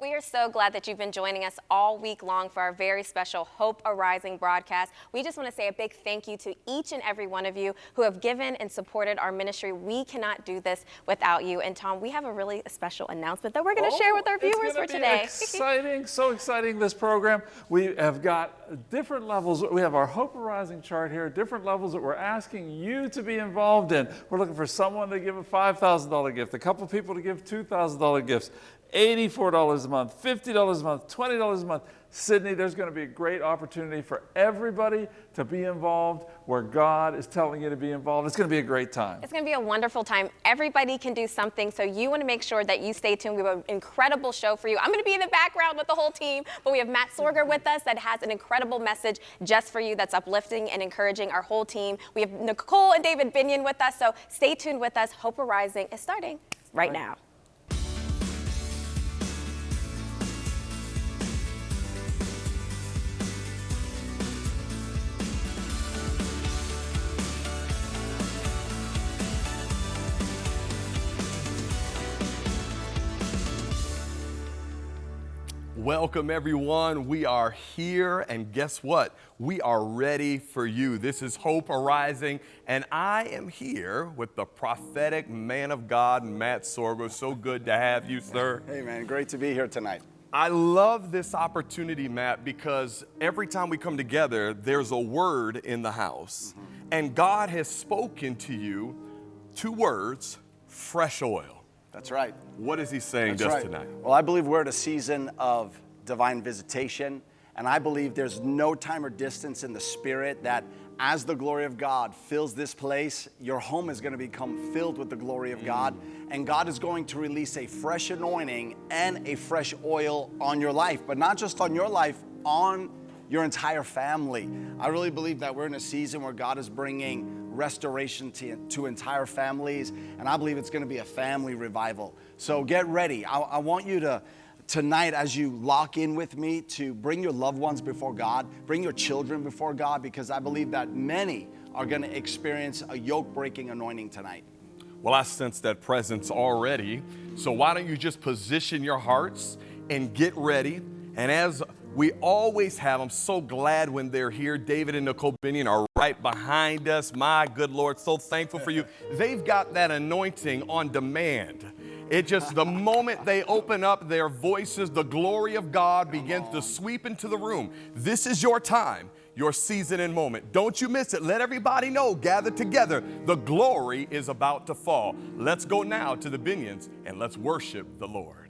We are so glad that you've been joining us all week long for our very special Hope Arising broadcast. We just want to say a big thank you to each and every one of you who have given and supported our ministry. We cannot do this without you. And Tom, we have a really special announcement that we're going to oh, share with our oh, viewers for today. Exciting, so exciting this program. We have got different levels. We have our Hope Arising chart here, different levels that we're asking you to be involved in. We're looking for someone to give a $5,000 gift, a couple people to give $2,000 gifts. $84 a month, $50 a month, $20 a month. Sydney, there's going to be a great opportunity for everybody to be involved where God is telling you to be involved. It's going to be a great time. It's going to be a wonderful time. Everybody can do something, so you want to make sure that you stay tuned. We have an incredible show for you. I'm going to be in the background with the whole team, but we have Matt Sorger with us that has an incredible message just for you that's uplifting and encouraging our whole team. We have Nicole and David Binion with us, so stay tuned with us. Hope Arising is starting right, right. now. Welcome, everyone. We are here, and guess what? We are ready for you. This is Hope Arising, and I am here with the prophetic man of God, Matt Sorger. So good to have you, sir. Hey, man, great to be here tonight. I love this opportunity, Matt, because every time we come together, there's a word in the house. Mm -hmm. And God has spoken to you two words fresh oil. That's right. What is he saying That's just right. tonight? Well, I believe we're at a season of divine visitation, and I believe there's no time or distance in the spirit that as the glory of God fills this place, your home is going to become filled with the glory of God, mm. and God is going to release a fresh anointing and a fresh oil on your life, but not just on your life, on your entire family. I really believe that we're in a season where God is bringing restoration to, to entire families. And I believe it's going to be a family revival. So get ready. I, I want you to, tonight, as you lock in with me, to bring your loved ones before God, bring your children before God, because I believe that many are going to experience a yoke breaking anointing tonight. Well, I sense that presence already. So why don't you just position your hearts and get ready? And as we always have. I'm so glad when they're here. David and Nicole Binion are right behind us. My good Lord, so thankful for you. They've got that anointing on demand. It just, the moment they open up their voices, the glory of God begins to sweep into the room. This is your time, your season and moment. Don't you miss it. Let everybody know, gather together. The glory is about to fall. Let's go now to the Binions and let's worship the Lord.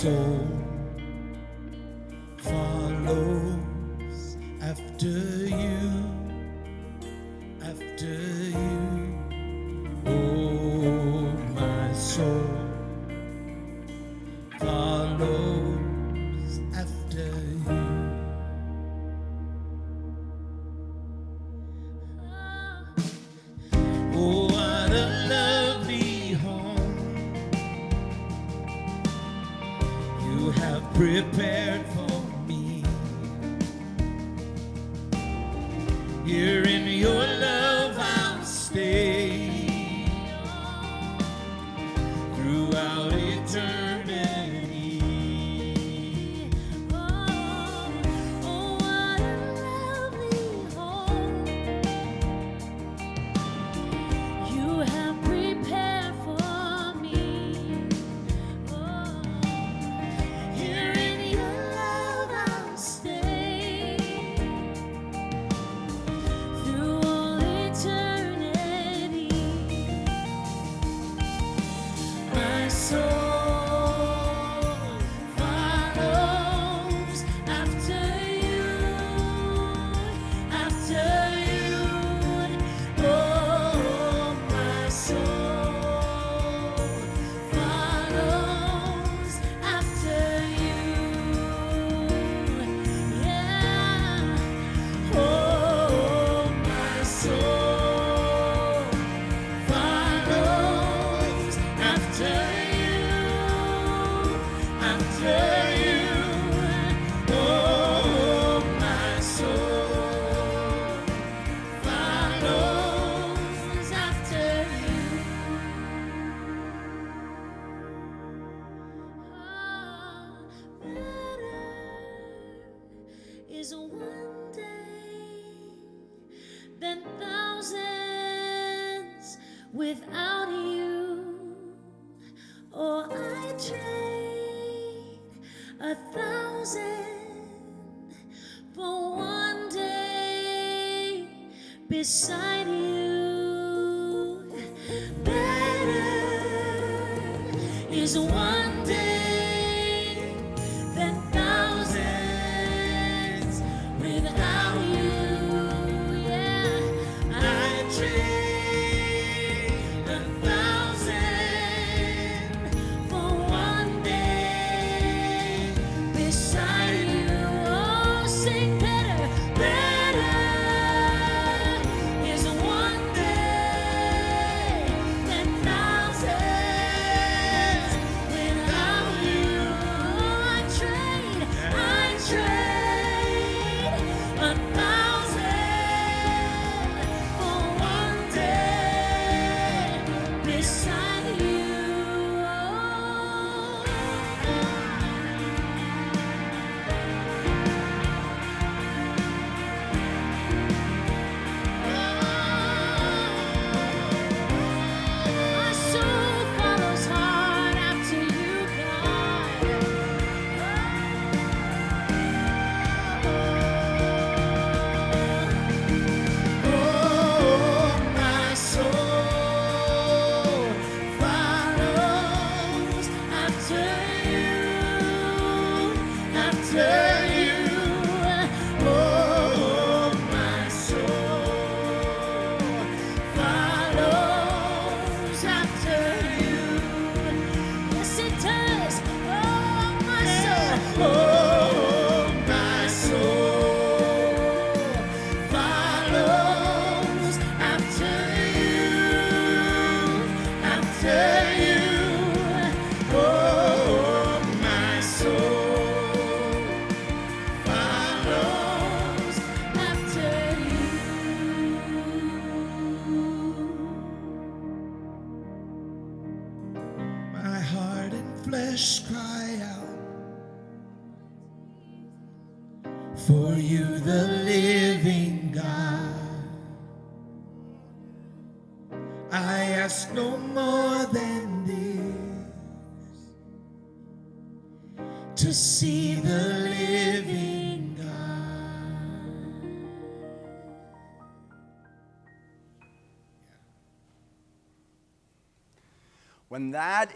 soul beside you. Better is one day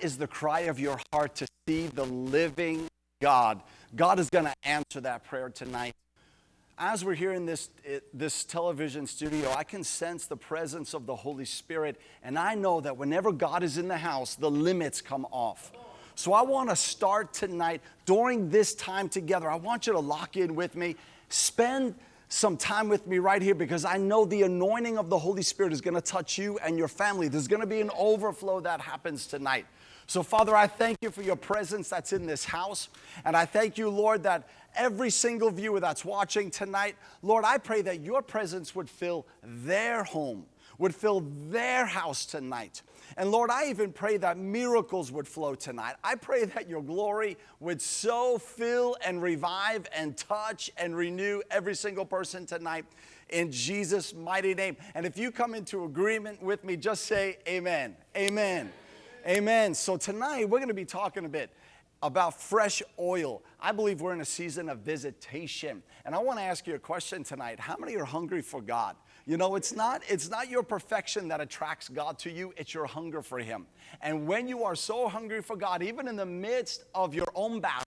is the cry of your heart to see the living God, God is going to answer that prayer tonight. As we're here in this, eh, this television studio, I can sense the presence of the Holy Spirit, and I know that whenever God is in the house, the limits come off. So I want to start tonight during this time together. I want you to lock in with me. Spend some time with me right here because I know the anointing of the Holy Spirit is going to touch you and your family. There's going to be an overflow that happens tonight. So, Father, I thank you for your presence that's in this house. And I thank you, Lord, that every single viewer that's watching tonight, Lord, I pray that your presence would fill their home, would fill their house tonight. And Lord, I even pray that miracles would flow tonight. I pray that your glory would so fill and revive and touch and renew every single person tonight in Jesus' mighty name. And if you come into agreement with me, just say amen. Amen. Amen. So tonight we're going to be talking a bit about fresh oil. I believe we're in a season of visitation. And I want to ask you a question tonight. How many are hungry for God? You know, it's not it's not your perfection that attracts God to you, it's your hunger for him. And when you are so hungry for God, even in the midst of your own battle,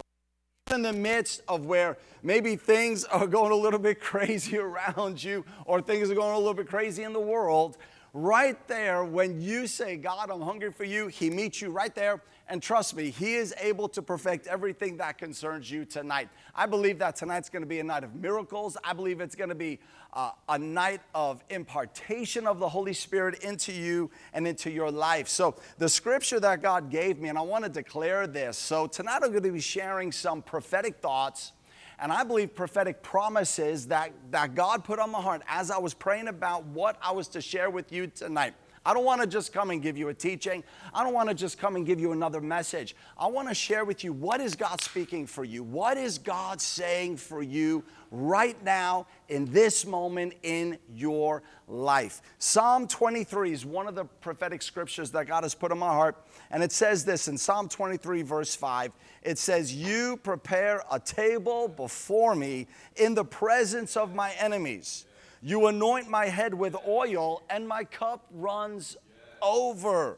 in the midst of where maybe things are going a little bit crazy around you or things are going a little bit crazy in the world, right there, when you say, God, I'm hungry for you, He meets you right there. And trust me, He is able to perfect everything that concerns you tonight. I believe that tonight's going to be a night of miracles. I believe it's going to be uh, a night of impartation of the Holy Spirit into you and into your life. So, the scripture that God gave me, and I want to declare this. So, tonight I'm going to be sharing some prophetic thoughts and I believe prophetic promises that, that God put on my heart as I was praying about what I was to share with you tonight. I don't want to just come and give you a teaching. I don't want to just come and give you another message. I want to share with you what is God speaking for you? What is God saying for you right now in this moment in your life? Psalm 23 is one of the prophetic scriptures that God has put in my heart. And it says this in Psalm 23, verse 5 it says, You prepare a table before me in the presence of my enemies. You anoint my head with oil, and my cup runs over.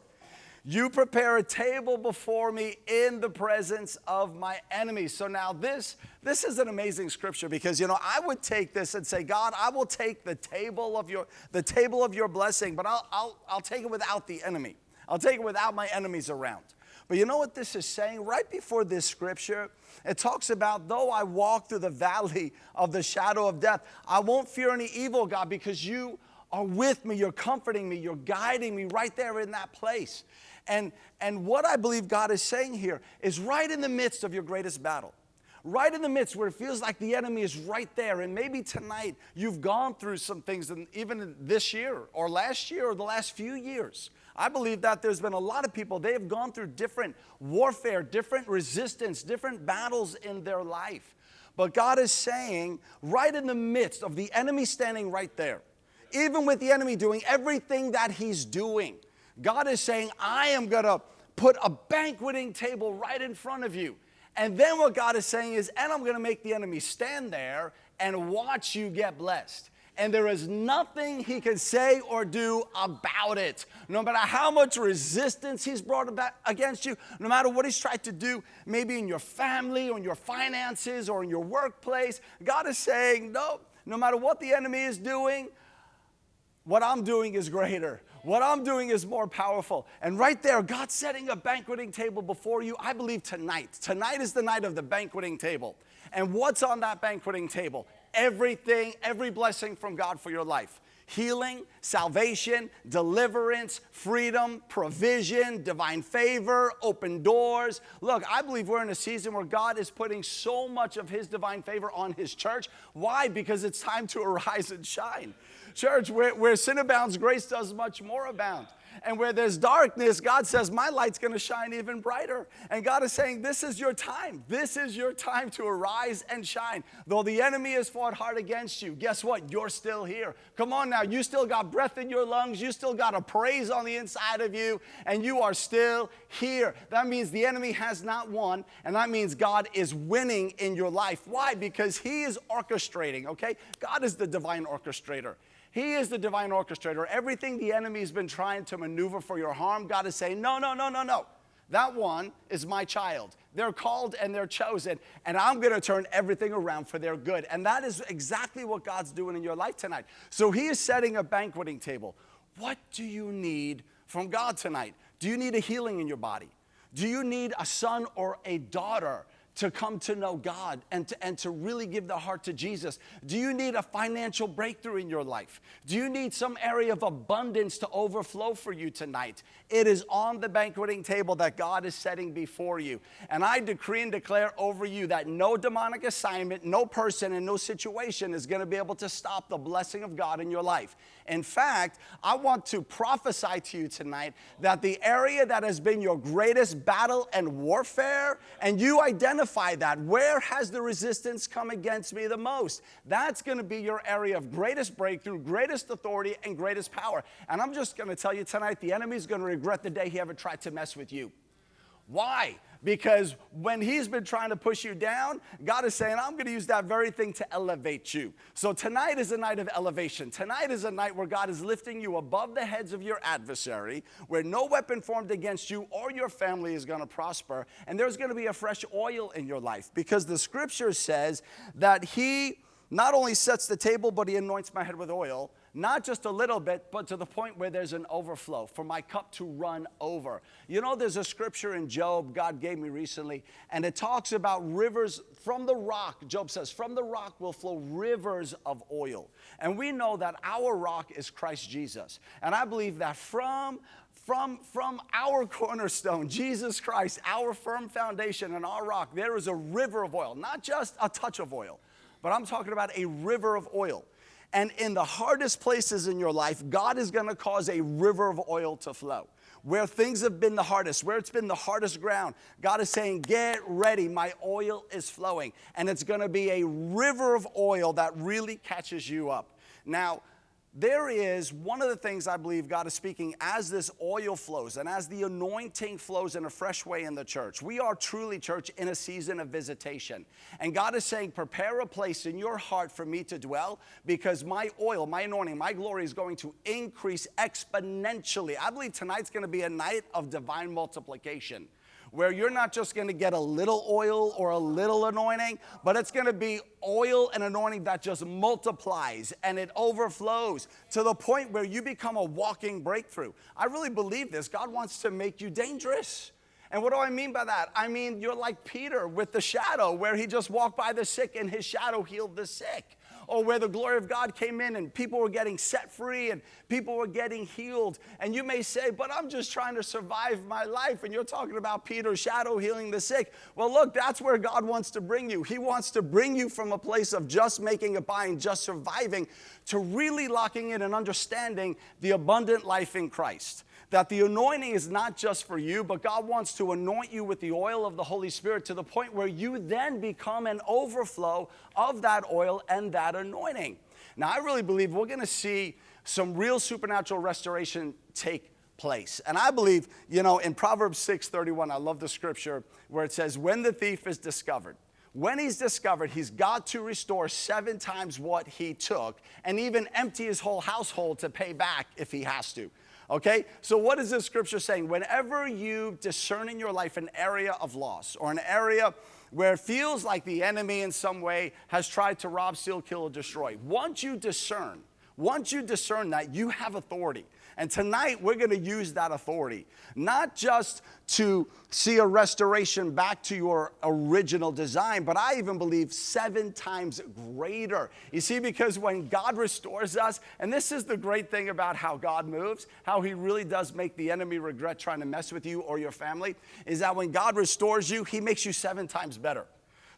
You prepare a table before me in the presence of my enemies. So now this this is an amazing scripture because you know I would take this and say, God, I will take the table of your the table of your blessing, but I'll I'll, I'll take it without the enemy. I'll take it without my enemies around. But you know what this is saying? Right before this scripture, it talks about, though I walk through the valley of the shadow of death, I won't fear any evil, God, because you are with me, you're comforting me, you're guiding me right there in that place. And, and what I believe God is saying here is right in the midst of your greatest battle right in the midst where it feels like the enemy is right there. And maybe tonight you've gone through some things, and even this year or last year or the last few years. I believe that there's been a lot of people, they have gone through different warfare, different resistance, different battles in their life. But God is saying, right in the midst of the enemy standing right there, even with the enemy doing everything that he's doing, God is saying, I am gonna put a banqueting table right in front of you. And then what God is saying is, and I'm gonna make the enemy stand there and watch you get blessed and there is nothing he can say or do about it. No matter how much resistance he's brought about against you, no matter what he's tried to do, maybe in your family or in your finances or in your workplace, God is saying, no, no matter what the enemy is doing, what I'm doing is greater. What I'm doing is more powerful. And right there, God's setting a banqueting table before you. I believe tonight. Tonight is the night of the banqueting table. And what's on that banqueting table? Everything, every blessing from God for your life healing, salvation, deliverance, freedom, provision, divine favor, open doors. Look, I believe we're in a season where God is putting so much of His divine favor on His church. Why? Because it's time to arise and shine. Church, where, where sin abounds, grace does much more abound. And where there's darkness, God says, My light's gonna shine even brighter. And God is saying, This is your time. This is your time to arise and shine. Though the enemy has fought hard against you, guess what? You're still here. Come on now, you still got breath in your lungs, you still got a praise on the inside of you, and you are still here. That means the enemy has not won, and that means God is winning in your life. Why? Because He is orchestrating, okay? God is the divine orchestrator. He is the divine orchestrator. Everything the enemy's been trying to maneuver for your harm, God is saying, no, no, no, no, no. That one is my child. They're called and they're chosen, and I'm gonna turn everything around for their good. And that is exactly what God's doing in your life tonight. So He is setting a banqueting table. What do you need from God tonight? Do you need a healing in your body? Do you need a son or a daughter to come to know God and to, and to really give their heart to Jesus? Do you need a financial breakthrough in your life? Do you need some area of abundance to overflow for you tonight? It is on the banqueting table that God is setting before you. And I decree and declare over you that no demonic assignment, no person, and no situation is going to be able to stop the blessing of God in your life. In fact, I want to prophesy to you tonight that the area that has been your greatest battle and warfare, and you identify that, where has the resistance come against me the most? That's going to be your area of greatest breakthrough, greatest authority, and greatest power. And I'm just going to tell you tonight the enemy is going to regret the day he ever tried to mess with you. Why? Because when he's been trying to push you down, God is saying, I'm going to use that very thing to elevate you. So tonight is a night of elevation. Tonight is a night where God is lifting you above the heads of your adversary, where no weapon formed against you or your family is going to prosper. And there's going to be a fresh oil in your life because the scripture says that he not only sets the table, but he anoints my head with oil not just a little bit, but to the point where there's an overflow, for my cup to run over. You know, there's a scripture in Job God gave me recently, and it talks about rivers from the rock. Job says, From the rock will flow rivers of oil. And we know that our rock is Christ Jesus. And I believe that from from, from our cornerstone, Jesus Christ, our firm foundation and our rock, there is a river of oil, not just a touch of oil, but I'm talking about a river of oil. And in the hardest places in your life, God is gonna cause a river of oil to flow. Where things have been the hardest, where it's been the hardest ground, God is saying, Get ready, my oil is flowing. And it's gonna be a river of oil that really catches you up. Now, there is one of the things I believe God is speaking as this oil flows and as the anointing flows in a fresh way in the church. We are truly, church, in a season of visitation. And God is saying, prepare a place in your heart for me to dwell because my oil, my anointing, my glory is going to increase exponentially. I believe tonight's going to be a night of divine multiplication where you're not just gonna get a little oil or a little anointing, but it's gonna be oil and anointing that just multiplies and it overflows to the point where you become a walking breakthrough. I really believe this. God wants to make you dangerous. And what do I mean by that? I mean, you're like Peter with the shadow, where he just walked by the sick and his shadow healed the sick or where the glory of God came in and people were getting set free and people were getting healed. And you may say, but I'm just trying to survive my life. And you're talking about Peter's shadow healing the sick. Well, look, that's where God wants to bring you. He wants to bring you from a place of just making by and just surviving to really locking in and understanding the abundant life in Christ that the anointing is not just for you, but God wants to anoint you with the oil of the Holy Spirit to the point where you then become an overflow of that oil and that anointing. Now, I really believe we're gonna see some real supernatural restoration take place. And I believe, you know, in Proverbs 6:31, I love the scripture where it says, When the thief is discovered, when he's discovered, he's got to restore seven times what he took and even empty his whole household to pay back if he has to. Okay? So, what is this scripture saying? Whenever you discern in your life an area of loss or an area where it feels like the enemy in some way has tried to rob, steal, kill, or destroy, once you discern, once you discern that, you have authority. And tonight we're going to use that authority, not just to see a restoration back to your original design, but I even believe seven times greater. You see, because when God restores us, and this is the great thing about how God moves, how He really does make the enemy regret trying to mess with you or your family, is that when God restores you, He makes you seven times better.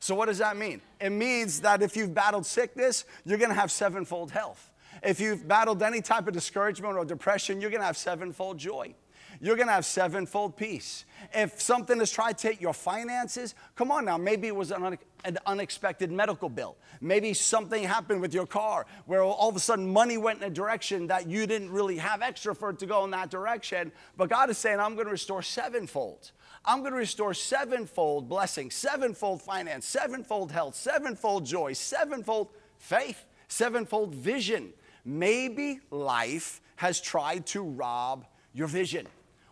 So, what does that mean? It means that if you've battled sickness, you're gonna have sevenfold health. If you've battled any type of discouragement or depression, you're gonna have sevenfold joy. You're gonna have sevenfold peace. If something has tried to take your finances, come on now, maybe it was an, un- an unexpected medical bill. Maybe something happened with your car where all of a sudden money went in a direction that you didn't really have extra for it to go in that direction. But God is saying, I'm gonna restore sevenfold. I'm gonna restore sevenfold blessing, sevenfold finance, sevenfold health, sevenfold joy, sevenfold faith, sevenfold vision. Maybe life has tried to rob your vision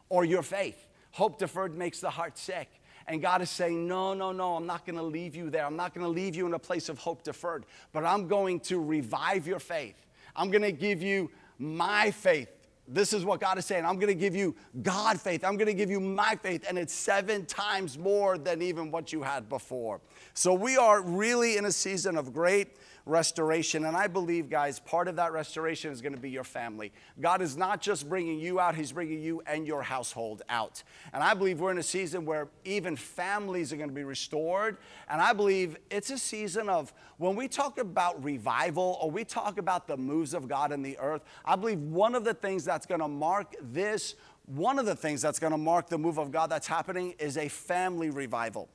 or your faith. Hope deferred makes the heart sick. And God is saying, No, no, no, I'm not gonna leave you there. I'm not gonna leave you in a place of hope deferred, but I'm going to revive your faith. I'm gonna give you my faith. This is what God is saying. I'm gonna give you God faith. I'm gonna give you my faith, and it's seven times more than even what you had before. So we are really in a season of great restoration. And I believe, guys, part of that restoration is going to be your family. God is not just bringing you out, He's bringing you and your household out. And I believe we're in a season where even families are going to be restored. And I believe it's a season of when we talk about revival or we talk about the moves of God in the earth, I believe one of the things that's going to mark this. One of the things that's going to mark the move of God that's happening is a family revival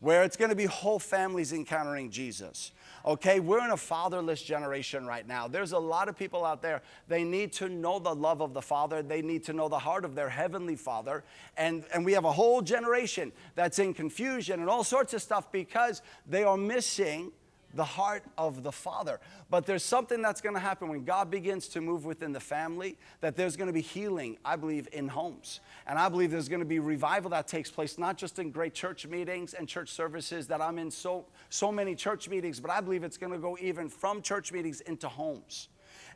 where it's going to be whole families encountering Jesus. Okay, we're in a fatherless generation right now. There's a lot of people out there, they need to know the love of the Father, they need to know the heart of their heavenly Father. And, and we have a whole generation that's in confusion and all sorts of stuff because they are missing the heart of the Father. But there's something that's going to happen when God begins to move within the family, that there's going to be healing, I believe, in homes. And I believe there's going to be revival that takes place, not just in great church meetings and church services that I'm in so, so many church meetings, but I believe it's going to go even from church meetings into homes.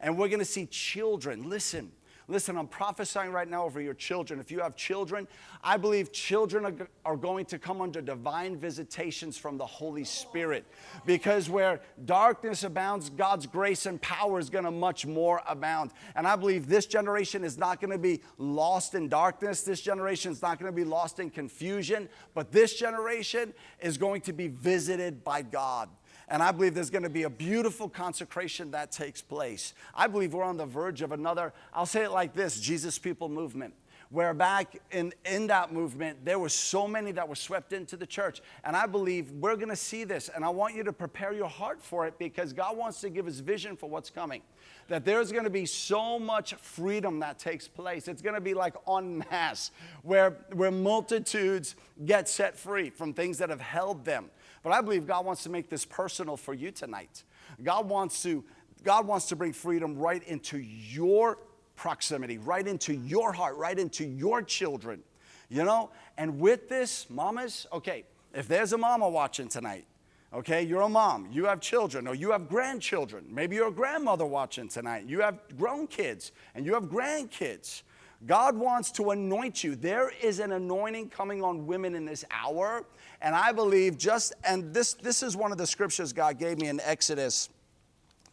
And we're going to see children, listen, Listen, I'm prophesying right now over your children. If you have children, I believe children are, going to come under divine visitations from the Holy Spirit. Because where darkness abounds, God's grace and power is going to much more abound. And I believe this generation is not going to be lost in darkness. This generation is not going to be lost in confusion. But this generation is going to be visited by God. And I believe there's going to be a beautiful consecration that takes place. I believe we're on the verge of another, I'll say it like this Jesus People movement where back in, in that movement, there were so many that were swept into the church. And I believe we're gonna see this. And I want you to prepare your heart for it because God wants to give us vision for what's coming. That there's gonna be so much freedom that takes place. It's gonna be like en masse, where, where multitudes get set free from things that have held them. But I believe God wants to make this personal for you tonight. God wants to, God wants to bring freedom right into your proximity, right into your heart, right into your children. You know? And with this, mamas, okay, if there's a mama watching tonight, okay, you're a mom, you have children, or you have grandchildren, maybe you're a grandmother watching tonight, you have grown kids, and you have grandkids. God wants to anoint you. There is an anointing coming on women in this hour. And I believe just, and this, this is one of the scriptures God gave me in Exodus,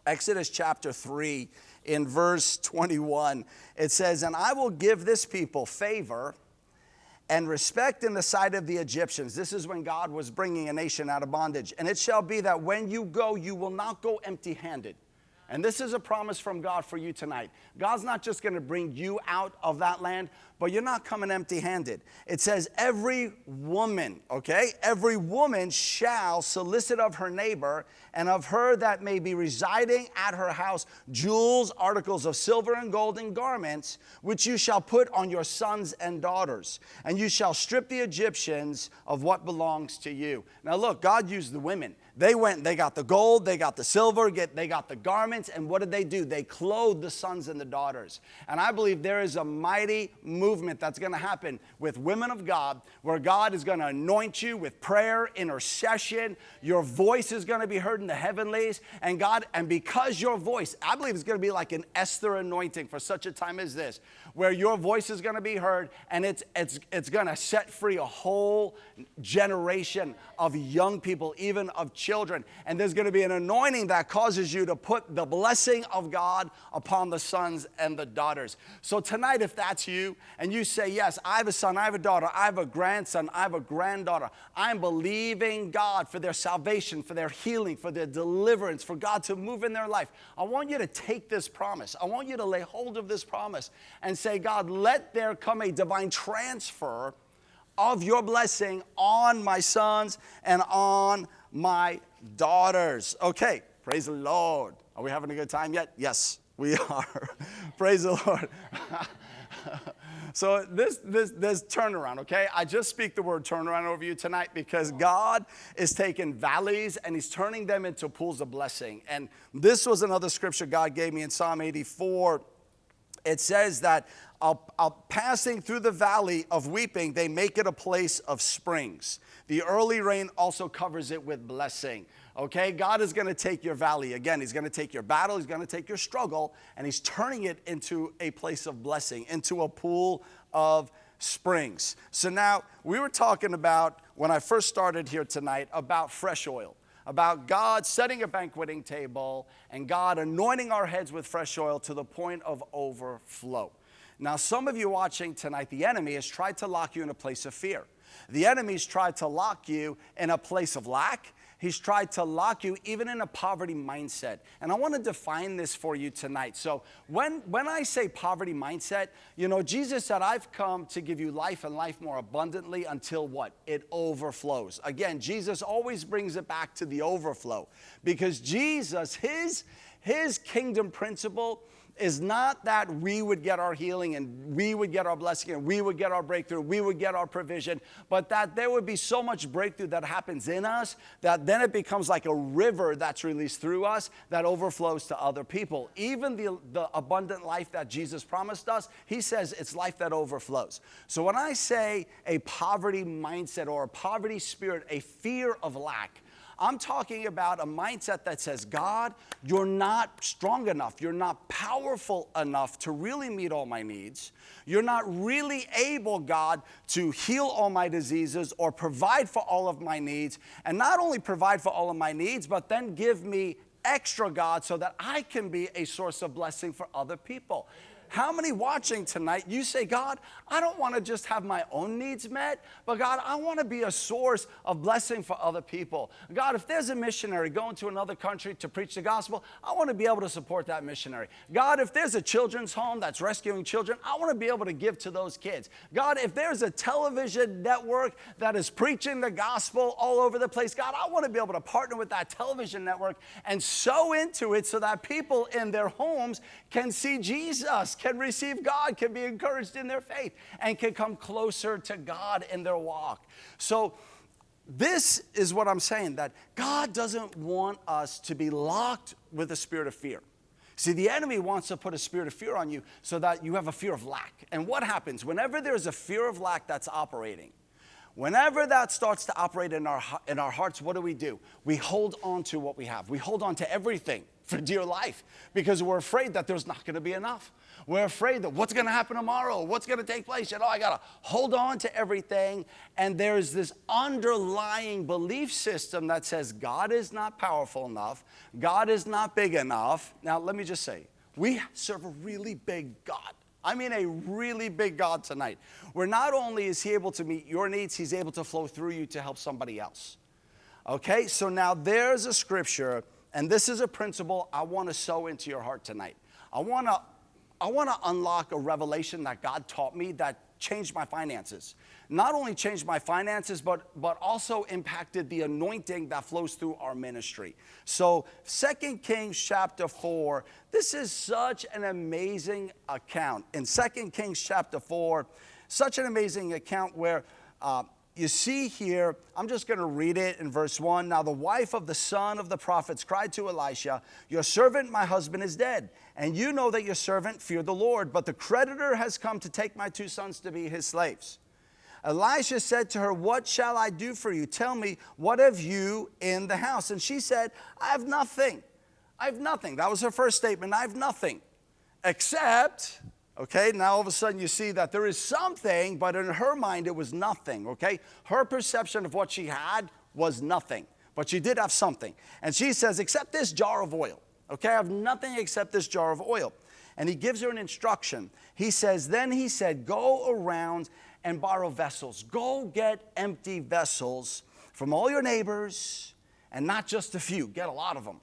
Exodus chapter 3 in verse 21. It says, And I will give this people favor and respect in the sight of the Egyptians. This is when God was bringing a nation out of bondage. And it shall be that when you go, you will not go empty handed. And this is a promise from God for you tonight. God's not just going to bring you out of that land, but you're not coming empty handed. It says, Every woman, okay, every woman shall solicit of her neighbor and of her that may be residing at her house jewels, articles of silver and gold, and garments, which you shall put on your sons and daughters. And you shall strip the Egyptians of what belongs to you. Now, look, God used the women. They went, they got the gold, they got the silver, get, they got the garments, and what did they do? They clothed the sons and the daughters. And I believe there is a mighty movement that's gonna happen with women of God where God is gonna anoint you with prayer, intercession. Your voice is gonna be heard in the heavenlies. And God, and because your voice, I believe it's gonna be like an Esther anointing for such a time as this, where your voice is gonna be heard and it's, it's, it's gonna set free a whole generation of young people, even of children. And there's gonna be an anointing that causes you to put the blessing of God upon the sons and the daughters. So tonight, if that's you and you say, Yes, I have a son, I have a daughter, I have a grandson, I have a granddaughter, I'm believing God for their salvation, for their healing, for their deliverance, for God to move in their life. I want you to take this promise. I want you to lay hold of this promise and say, God, let there come a divine transfer of your blessing on my sons and on my daughters. Okay, praise the Lord. Are we having a good time yet? Yes, we are. praise the Lord. so this this this turnaround, okay? I just speak the word turnaround over you tonight because God is taking valleys and He's turning them into pools of blessing. And this was another scripture God gave me in Psalm 84 it says that passing through the valley of weeping, they make it a place of springs. The early rain also covers it with blessing. Okay, God is going to take your valley again. He's going to take your battle, He's going to take your struggle, and He's turning it into a place of blessing, into a pool of springs. So now we were talking about when I first started here tonight about fresh oil about God setting a banqueting table and God anointing our heads with fresh oil to the point of overflow. Now, some of you watching tonight, the enemy has tried to lock you in a place of fear. The enemy's tried to lock you in a place of lack. He's tried to lock you even in a poverty mindset. And I want to define this for you tonight. So, when, when I say poverty mindset, you know, Jesus said, I've come to give you life and life more abundantly until what? It overflows. Again, Jesus always brings it back to the overflow because Jesus, his, his kingdom principle, is not that we would get our healing and we would get our blessing and we would get our breakthrough, we would get our provision, but that there would be so much breakthrough that happens in us that then it becomes like a river that's released through us that overflows to other people. Even the, the abundant life that Jesus promised us, he says it's life that overflows. So when I say a poverty mindset or a poverty spirit, a fear of lack, I'm talking about a mindset that says, God, you're not strong enough. You're not powerful enough to really meet all my needs. You're not really able, God, to heal all my diseases or provide for all of my needs. And not only provide for all of my needs, but then give me extra, God, so that I can be a source of blessing for other people. How many watching tonight, you say, God, I don't want to just have my own needs met, but God, I want to be a source of blessing for other people. God, if there's a missionary going to another country to preach the gospel, I want to be able to support that missionary. God, if there's a children's home that's rescuing children, I want to be able to give to those kids. God, if there's a television network that is preaching the gospel all over the place, God, I want to be able to partner with that television network and sow into it so that people in their homes can see Jesus, can receive God, can be encouraged in their faith, and can come closer to God in their walk. So, this is what I'm saying that God doesn't want us to be locked with a spirit of fear. See, the enemy wants to put a spirit of fear on you so that you have a fear of lack. And what happens? Whenever there's a fear of lack that's operating, whenever that starts to operate in our, in our hearts, what do we do? We hold on to what we have. We hold on to everything for dear life because we're afraid that there's not going to be enough. We're afraid that what's going to happen tomorrow, what's going to take place. You know, I got to hold on to everything. And there's this underlying belief system that says God is not powerful enough, God is not big enough. Now, let me just say, we serve a really big God. I mean, a really big God tonight, where not only is He able to meet your needs, He's able to flow through you to help somebody else. Okay, so now there's a scripture, and this is a principle I want to sow into your heart tonight. I want to I want to unlock a revelation that God taught me that changed my finances. Not only changed my finances, but, but also impacted the anointing that flows through our ministry. So, Second Kings chapter 4, this is such an amazing account. In Second Kings chapter 4, such an amazing account where uh, you see here, I'm just going to read it in verse 1. Now, the wife of the son of the prophets cried to Elisha, Your servant, my husband, is dead. And you know that your servant feared the Lord, but the creditor has come to take my two sons to be his slaves. Elisha said to her, What shall I do for you? Tell me, what have you in the house? And she said, I have nothing. I have nothing. That was her first statement. I have nothing. Except, okay, now all of a sudden you see that there is something, but in her mind it was nothing, okay? Her perception of what she had was nothing, but she did have something. And she says, Except this jar of oil. Okay, I have nothing except this jar of oil. And he gives her an instruction. He says, Then he said, Go around and borrow vessels. Go get empty vessels from all your neighbors, and not just a few, get a lot of them.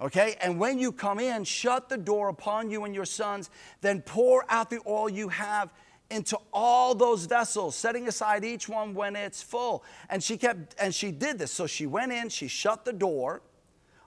Okay, and when you come in, shut the door upon you and your sons, then pour out the oil you have into all those vessels, setting aside each one when it's full. And she kept, and she did this. So she went in, she shut the door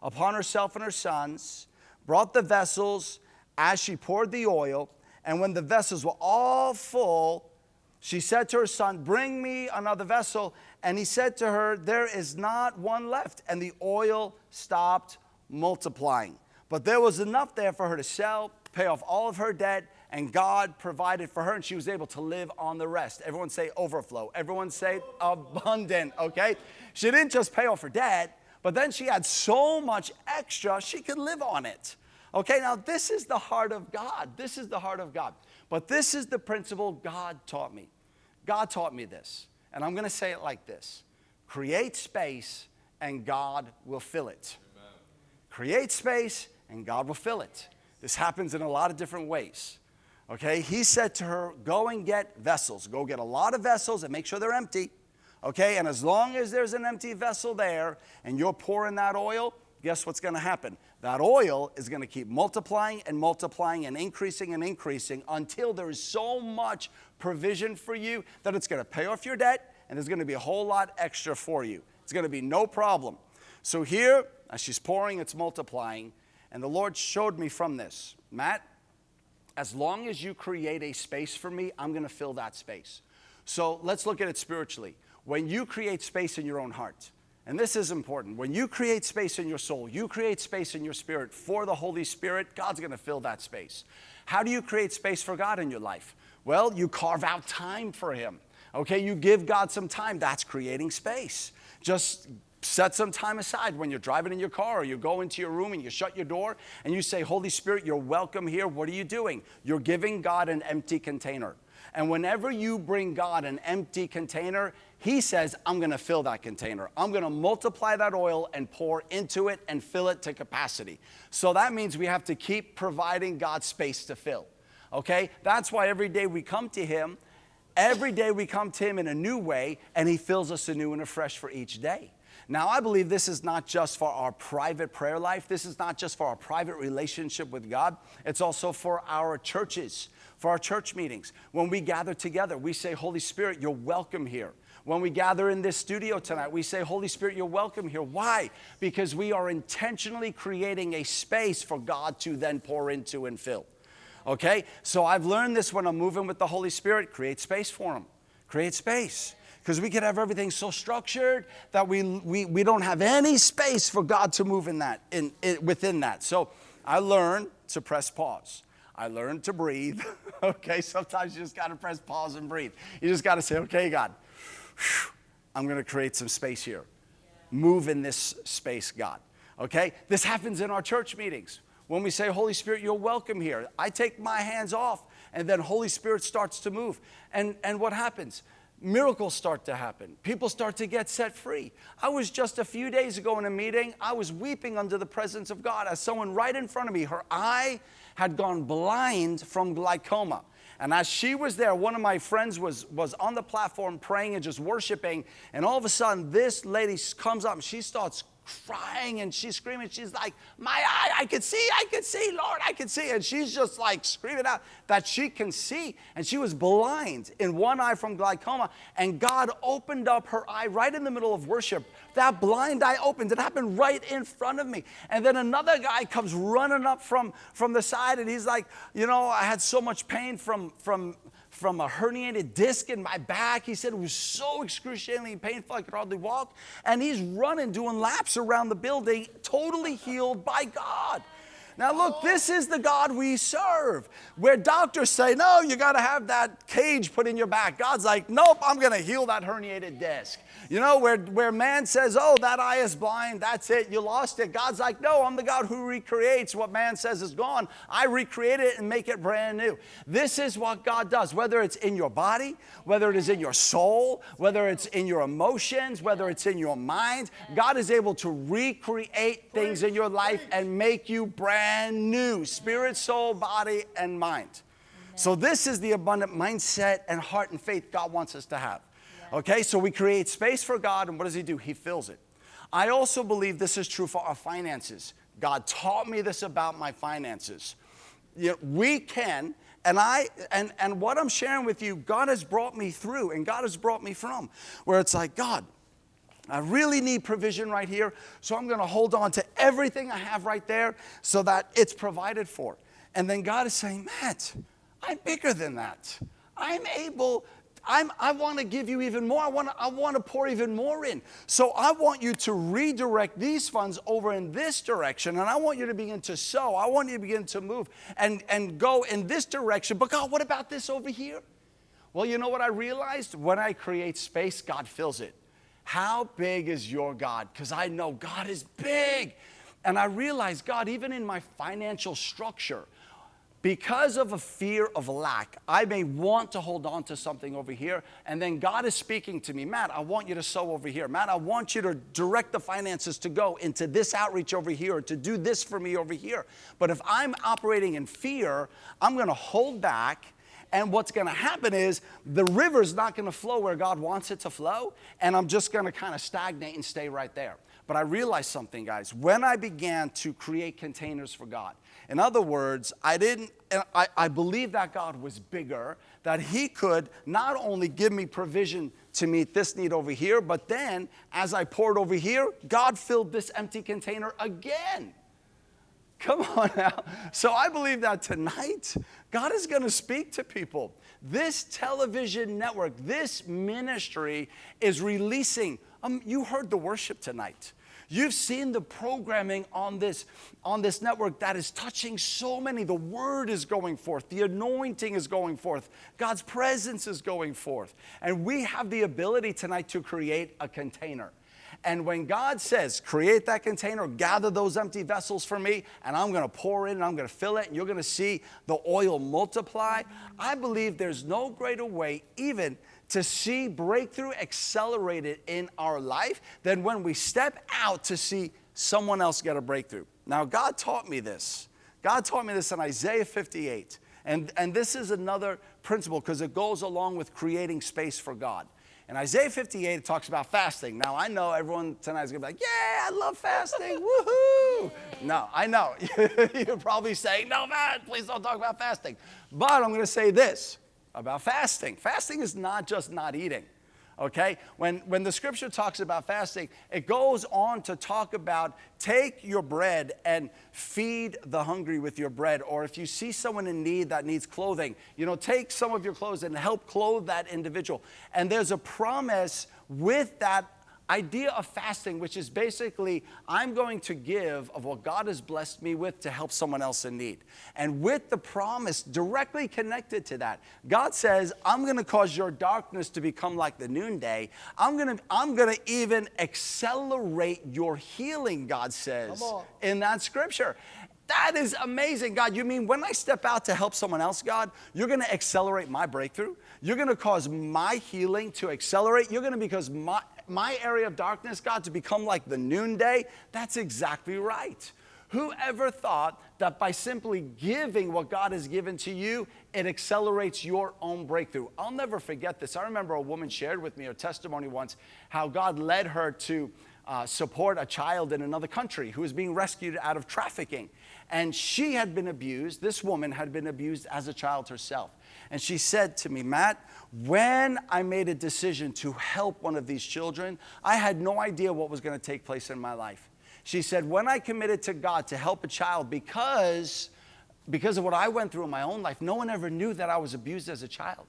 upon herself and her sons, brought the vessels as she poured the oil, and when the vessels were all full, she said to her son, Bring me another vessel. And he said to her, There is not one left. And the oil stopped multiplying. But there was enough there for her to sell, pay off all of her debt, and God provided for her, and she was able to live on the rest. Everyone say overflow. Everyone say abundant, okay? She didn't just pay off her debt, but then she had so much extra, she could live on it. Okay, now this is the heart of God. This is the heart of God. But this is the principle God taught me. God taught me this. And I'm going to say it like this create space, and God will fill it. Create space, and God will fill it. This happens in a lot of different ways. Okay, he said to her, Go and get vessels. Go get a lot of vessels and make sure they're empty. Okay, and as long as there's an empty vessel there and you're pouring that oil, guess what's going to happen? That oil is going to keep multiplying and multiplying and increasing and increasing until there is so much provision for you that it's going to pay off your debt and there's going to be a whole lot extra for you. It's going to be no problem. So here, as she's pouring, it's multiplying. And the Lord showed me from this, Matt, as long as you create a space for me, I'm going to fill that space. So let's look at it spiritually. When you create space in your own heart, and this is important. When you create space in your soul, you create space in your spirit for the Holy Spirit, God's going to fill that space. How do you create space for God in your life? Well, you carve out time for Him. Okay, you give God some time. That's creating space. Just set some time aside when you're driving in your car or you go into your room and you shut your door and you say, Holy Spirit, you're welcome here. What are you doing? You're giving God an empty container. And whenever you bring God an empty container, He says, I'm going to fill that container. I'm going to multiply that oil and pour into it and fill it to capacity. So that means we have to keep providing God space to fill. Okay? That's why every day we come to Him, every day we come to Him in a new way, and He fills us anew and afresh for each day. Now, I believe this is not just for our private prayer life, this is not just for our private relationship with God, it's also for our churches, for our church meetings. When we gather together, we say, Holy Spirit, you're welcome here. When we gather in this studio tonight, we say, Holy Spirit, you're welcome here. Why? Because we are intentionally creating a space for God to then pour into and fill. Okay? So I've learned this when I'm moving with the Holy Spirit create space for Him. Create space. Because we could have everything so structured that we, we, we don't have any space for God to move in that, in, in within that. So I learned to press pause. I learned to breathe. okay, sometimes you just got to press pause and breathe. You just got to say, okay, God, I'm going to create some space here. Move in this space, God. Okay? This happens in our church meetings. When we say, Holy Spirit, you're welcome here, I take my hands off, and then Holy Spirit starts to move. And, and what happens? Miracles start to happen. People start to get set free. I was just a few days ago in a meeting, I was weeping under the presence of God as someone right in front of me, her eye had gone blind from glaucoma. And as she was there, one of my friends was, was on the platform praying and just worshiping. And all of a sudden, this lady comes up and she starts crying and she's screaming. She's like, My eye, I can see, I can see, Lord, I can see. And she's just like screaming out that she can see. And she was blind in one eye from glaucoma. And God opened up her eye right in the middle of worship. That blind eye opened. It happened right in front of me. And then another guy comes running up from, from the side and he's like, You know, I had so much pain from, from, from a herniated disc in my back. He said it was so excruciatingly painful, I could hardly walk. And he's running, doing laps around the building, totally healed by God. Now, look, this is the God we serve, where doctors say, no, you got to have that cage put in your back. God's like, nope, I'm going to heal that herniated disc. You know, where, where man says, oh, that eye is blind, that's it, you lost it. God's like, no, I'm the God who recreates what man says is gone. I recreate it and make it brand new. This is what God does, whether it's in your body, whether it is in your soul, whether it's in your emotions, whether it's in your mind. God is able to recreate things in your life and make you brand new spirit, soul, body, and mind. So, this is the abundant mindset and heart and faith God wants us to have. Okay, so we create space for God, and what does He do? He fills it. I also believe this is true for our finances. God taught me this about my finances. You know, we can, and I, and, and what I'm sharing with you, God has brought me through, and God has brought me from, where it's like, God, I really need provision right here, so I'm going to hold on to everything I have right there so that it's provided for. And then God is saying, Matt, I'm bigger than that. I'm able I'm, i want to give you even more. I want, to, I pour even more in. So I want you to redirect these funds over in this direction, and I want you to begin to sow. I want you to begin to move and, and go in this direction. But God, what about this over here? Well, you know what I realized? When I create space, God fills it. How big is your God? Because I know God is big. And I realized, God, even in my financial structure, because of a fear of lack, I may want to hold on to something over here, and then God is speaking to me, Matt, I want you to sow over here. Matt, I want you to direct the finances to go into this outreach over here, or to do this for me over here. But if I'm operating in fear, I'm gonna hold back. And what's gonna happen is the river's not gonna flow where God wants it to flow, and I'm just gonna kind of stagnate and stay right there. But I realized something, guys. When I began to create containers for God, in other words, I didn't, I, I believed that God was bigger, that He could not only give me provision to meet this need over here, but then as I poured over here, God filled this empty container again. Come on now. So I believe that tonight, God is going to speak to people. This television network, this ministry is releasing. Um, you heard the worship tonight. You've seen the programming on this, on this network that is touching so many. The word is going forth, the anointing is going forth, God's presence is going forth. And we have the ability tonight to create a container. And when God says, create that container, gather those empty vessels for me, and I'm gonna pour in and I'm gonna fill it, and you're gonna see the oil multiply, I believe there's no greater way, even to see breakthrough accelerated in our life than when we step out to see someone else get a breakthrough. Now, God taught me this. God taught me this in Isaiah 58. And, and this is another principle because it goes along with creating space for God. In Isaiah 58, it talks about fasting. Now, I know everyone tonight is going to be like, yeah, I love fasting. Woohoo. No, I know. You're probably saying, no, man, please don't talk about fasting. But I'm going to say this about fasting fasting is not just not eating okay? When, when the scripture talks about fasting, it goes on to talk about take your bread and feed the hungry with your bread. Or if you see someone in need that needs clothing, you know, take some of your clothes and help clothe that individual. And there's a promise with that idea of fasting, which is basically I'm going to give of what God has blessed me with to help someone else in need. And with the promise directly connected to that, God says, I'm going to cause your darkness to become like the noonday. I'm going to, I'm going to even accelerate your healing, God says in that scripture. That is amazing, God. You mean when I step out to help someone else, God, you're going to accelerate my breakthrough? You're going to cause my healing to accelerate? You're going to because my my area of darkness, God, to become like the noonday? That's exactly right. Whoever thought that by simply giving what God has given to you, it accelerates your own breakthrough? I'll never forget this. I remember a woman shared with me her testimony once how God led her to uh, support a child in another country who was being rescued out of trafficking. And she had been abused, this woman had been abused as a child herself. And she said to me, Matt, when I made a decision to help one of these children, I had no idea what was going to take place in my life. She said, when I committed to God to help a child because, because of what I went through in my own life, no one ever knew that I was abused as a child.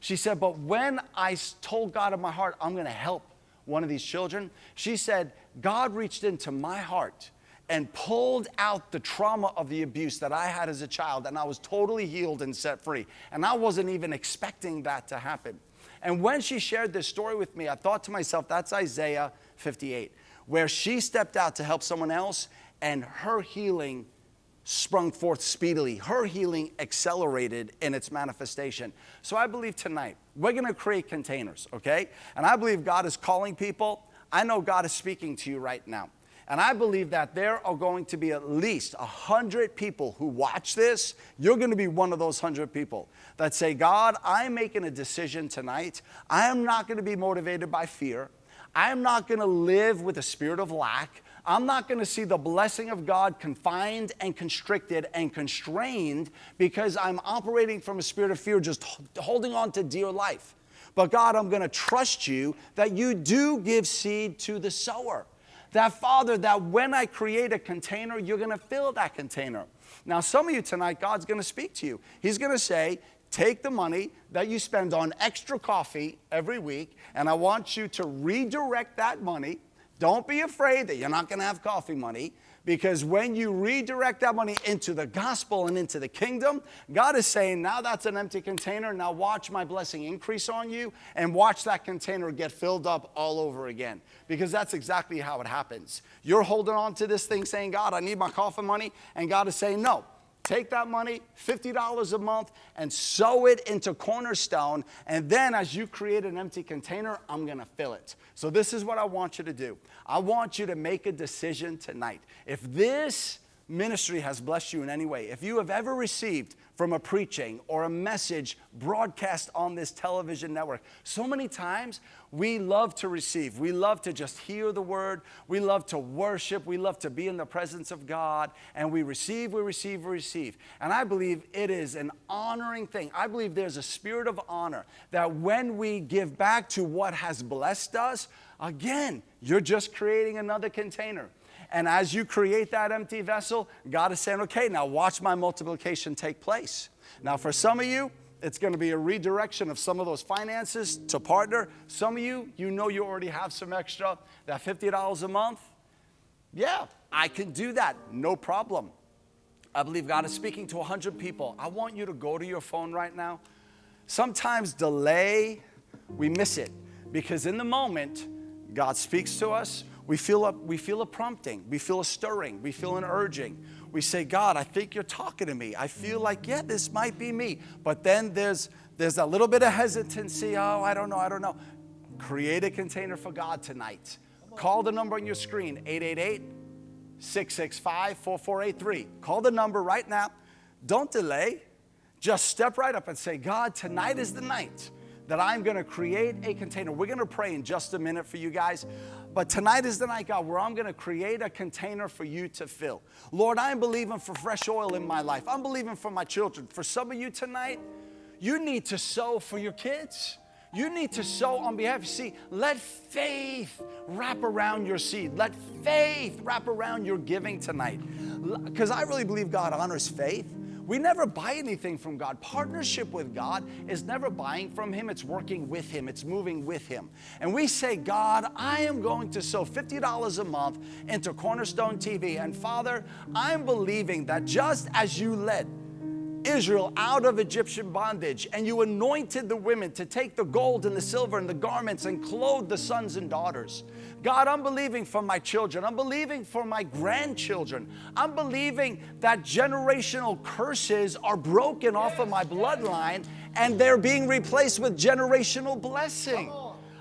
She said, but when I told God in my heart, I'm going to help one of these children, she said, God reached into my heart and pulled out the trauma of the abuse that I had as a child, and I was totally healed and set free. And I wasn't even expecting that to happen. And when she shared this story with me, I thought to myself, that's Isaiah 58, where she stepped out to help someone else, and her healing sprung forth speedily. Her healing accelerated in its manifestation. So I believe tonight we're gonna create containers, okay? And I believe God is calling people. I know God is speaking to you right now. And I believe that there are going to be at least 100 people who watch this. You're going to be one of those 100 people that say, God, I'm making a decision tonight. I am not going to be motivated by fear. I am not going to live with a spirit of lack. I'm not going to see the blessing of God confined and constricted and constrained because I'm operating from a spirit of fear, just holding on to dear life. But God, I'm going to trust you that you do give seed to the sower. That, Father, that when I create a container, you're going to fill that container. Now, some of you tonight, God's going to speak to you. He's going to say, Take the money that you spend on extra coffee every week, and I want you to redirect that money. Don't be afraid that you're not going to have coffee money. Because when you redirect that money into the gospel and into the kingdom, God is saying, now that's an empty container. Now watch my blessing increase on you and watch that container get filled up all over again. Because that's exactly how it happens. You're holding on to this thing saying, God, I need my coffee money. And God is saying, no, Take that money, $50 a month, and sow it into Cornerstone. And then, as you create an empty container, I'm gonna fill it. So, this is what I want you to do. I want you to make a decision tonight. If this ministry has blessed you in any way, if you have ever received from a preaching or a message broadcast on this television network, so many times we love to receive. We love to just hear the word. We love to worship. We love to be in the presence of God. And we receive, we receive, we receive. And I believe it is an honoring thing. I believe there's a spirit of honor that when we give back to what has blessed us, again, you're just creating another container. And as you create that empty vessel, God is saying, okay, now watch my multiplication take place. Now, for some of you, it's going to be a redirection of some of those finances to partner. Some of you, you know you already have some extra, that $50 a month. Yeah, I can do that, no problem. I believe God is speaking to 100 people. I want you to go to your phone right now. Sometimes delay, we miss it because in the moment, God speaks to us, we feel, a, we feel a prompting, we feel a stirring, we feel an urging. We say, God, I think you're talking to me. I feel like, yeah, this might be me. But then there's, there's a little bit of hesitancy. Oh, I don't know, I don't know. Create a container for God tonight. Call the number on your screen, 888 665 4483. Call the number right now. Don't delay. just step right up and say, God, tonight is the night that I'm gonna create a container. We're gonna pray in just a minute for you guys. But tonight is the night, God, where I'm gonna create a container for you to fill. Lord, I'm believing for fresh oil in my life. I'm believing for my children. For some of you tonight, you need to sow for your kids. You need to sow on behalf. Of see, let faith wrap around your seed. Let faith wrap around your giving tonight. Because I really believe God honors faith. We never buy anything from God. Partnership with God is never buying from Him, it's working with Him, it's moving with Him. And we say, God, I am going to sow $50 a month into Cornerstone TV. And Father, I'm believing that just as you led, Israel out of Egyptian bondage, and you anointed the women to take the gold and the silver and the garments and clothe the sons and daughters. God, I'm believing for my children. I'm believing for my grandchildren. I'm believing that generational curses are broken off of my bloodline and they're being replaced with generational blessing.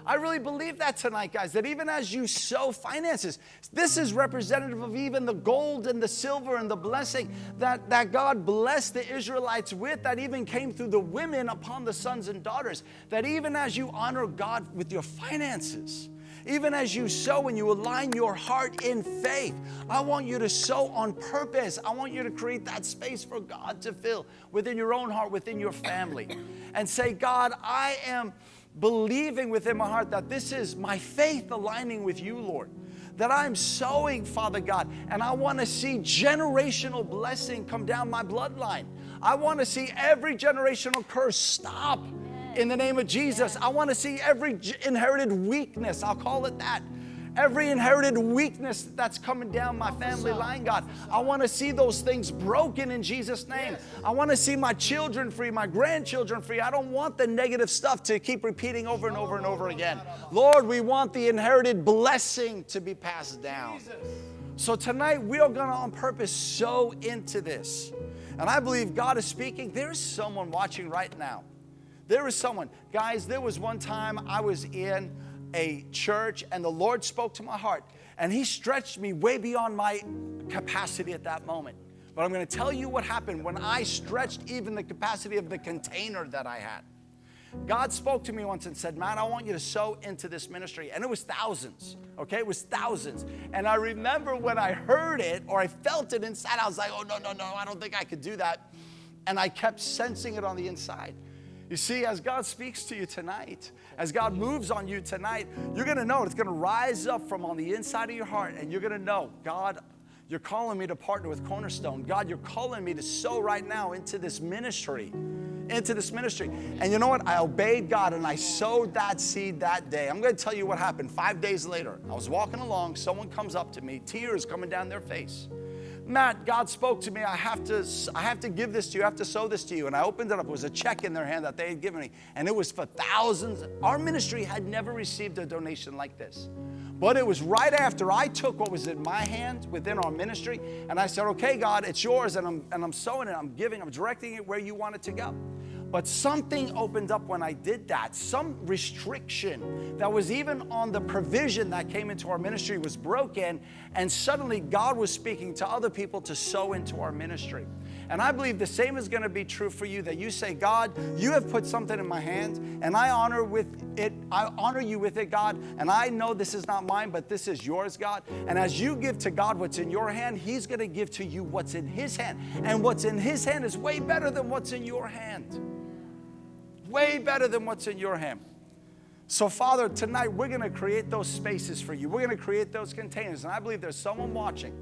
I really believe that tonight, guys, that even as you sow finances, this is representative of even the gold and the silver and the blessing that, that God blessed the Israelites with, that even came through the women upon the sons and daughters. That even as you honor God with your finances, even as you sow and you align your heart in faith, I want you to sow on purpose. I want you to create that space for God to fill within your own heart, within your family, and say, God, I am believing within my heart that this is my faith aligning with you, Lord. That I'm sowing, Father God, and I want to see generational blessing come down my bloodline. I want to see every generational curse stop in the name of Jesus. I want to see every inherited weakness, I'll call it that, every inherited weakness that's coming down my family line, God. I want to see those things broken in Jesus' name. I want to see my children free, my grandchildren free. I don't want the negative stuff to keep repeating over and over and over again. Lord, we want the inherited blessing to be passed down. So tonight we are going to on purpose sow into this. And I believe God is speaking. There's someone watching right now. There is someone. Guys, there was one time I was in a church and the Lord spoke to my heart and He stretched me way beyond my capacity at that moment. But I'm going to tell you what happened when I stretched even the capacity of the container that I had. God spoke to me once and said, Man, I want you to sow into this ministry. And it was thousands, okay? It was thousands. And I remember when I heard it or I felt it inside, I was like, Oh, no, no, no, I don't think I could do that. And I kept sensing it on the inside. You see, as God speaks to you tonight, as God moves on you tonight, you're gonna know it's gonna rise up from on the inside of your heart, and you're gonna know, God, you're calling me to partner with Cornerstone. God, you're calling me to sow right now into this ministry, into this ministry. And you know what? I obeyed God and I sowed that seed that day. I'm gonna tell you what happened. Five days later, I was walking along, someone comes up to me, tears coming down their face. Matt, God spoke to me. I have to, I have to give this to you. I have to sow this to you. And I opened it up. It was a check in their hand that they had given me. And it was for thousands. Our ministry had never received a donation like this. But it was right after I took what was in my hand within our ministry. And I said, okay, God, it's yours. And I'm, and I'm sowing it. I'm giving. I'm directing it where you want it to go. But something opened up when I did that. Some restriction that was even on the provision that came into our ministry was broken. And suddenly God was speaking to other people to sow into our ministry. And I believe the same is going to be true for you that you say, God, you have put something in my hand and I honor with it, I honor you with it, God, and I know this is not mine, but this is yours, God. And as you give to God what's in your hand, He's going to give to you what's in His hand. And what's in His hand is way better than what's in your hand way better than what's in your hand. So, Father, tonight we're going to create those spaces for you. We're going to create those containers. And I believe there's someone watching.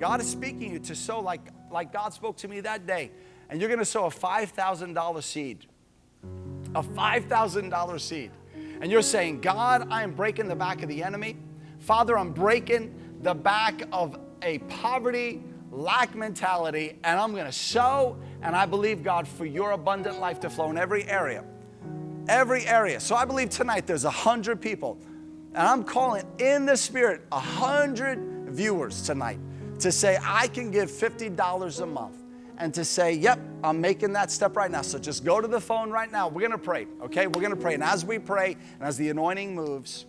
God is speaking you to sow like, like God spoke to me that day. And you're going to sow a $5,000 seed. A $5,000 seed. And you're saying, God, I am breaking the back of the enemy. Father, I'm breaking the back of a poverty, lack mentality, and I'm going to sow and I believe, God, for your abundant life to flow in every area. Every area. So I believe tonight there's a hundred people. And I'm calling in the spirit a hundred viewers tonight to say, I can give $50 a month. And to say, yep, I'm making that step right now. So just go to the phone right now. We're gonna pray, okay? We're gonna pray. And as we pray and as the anointing moves,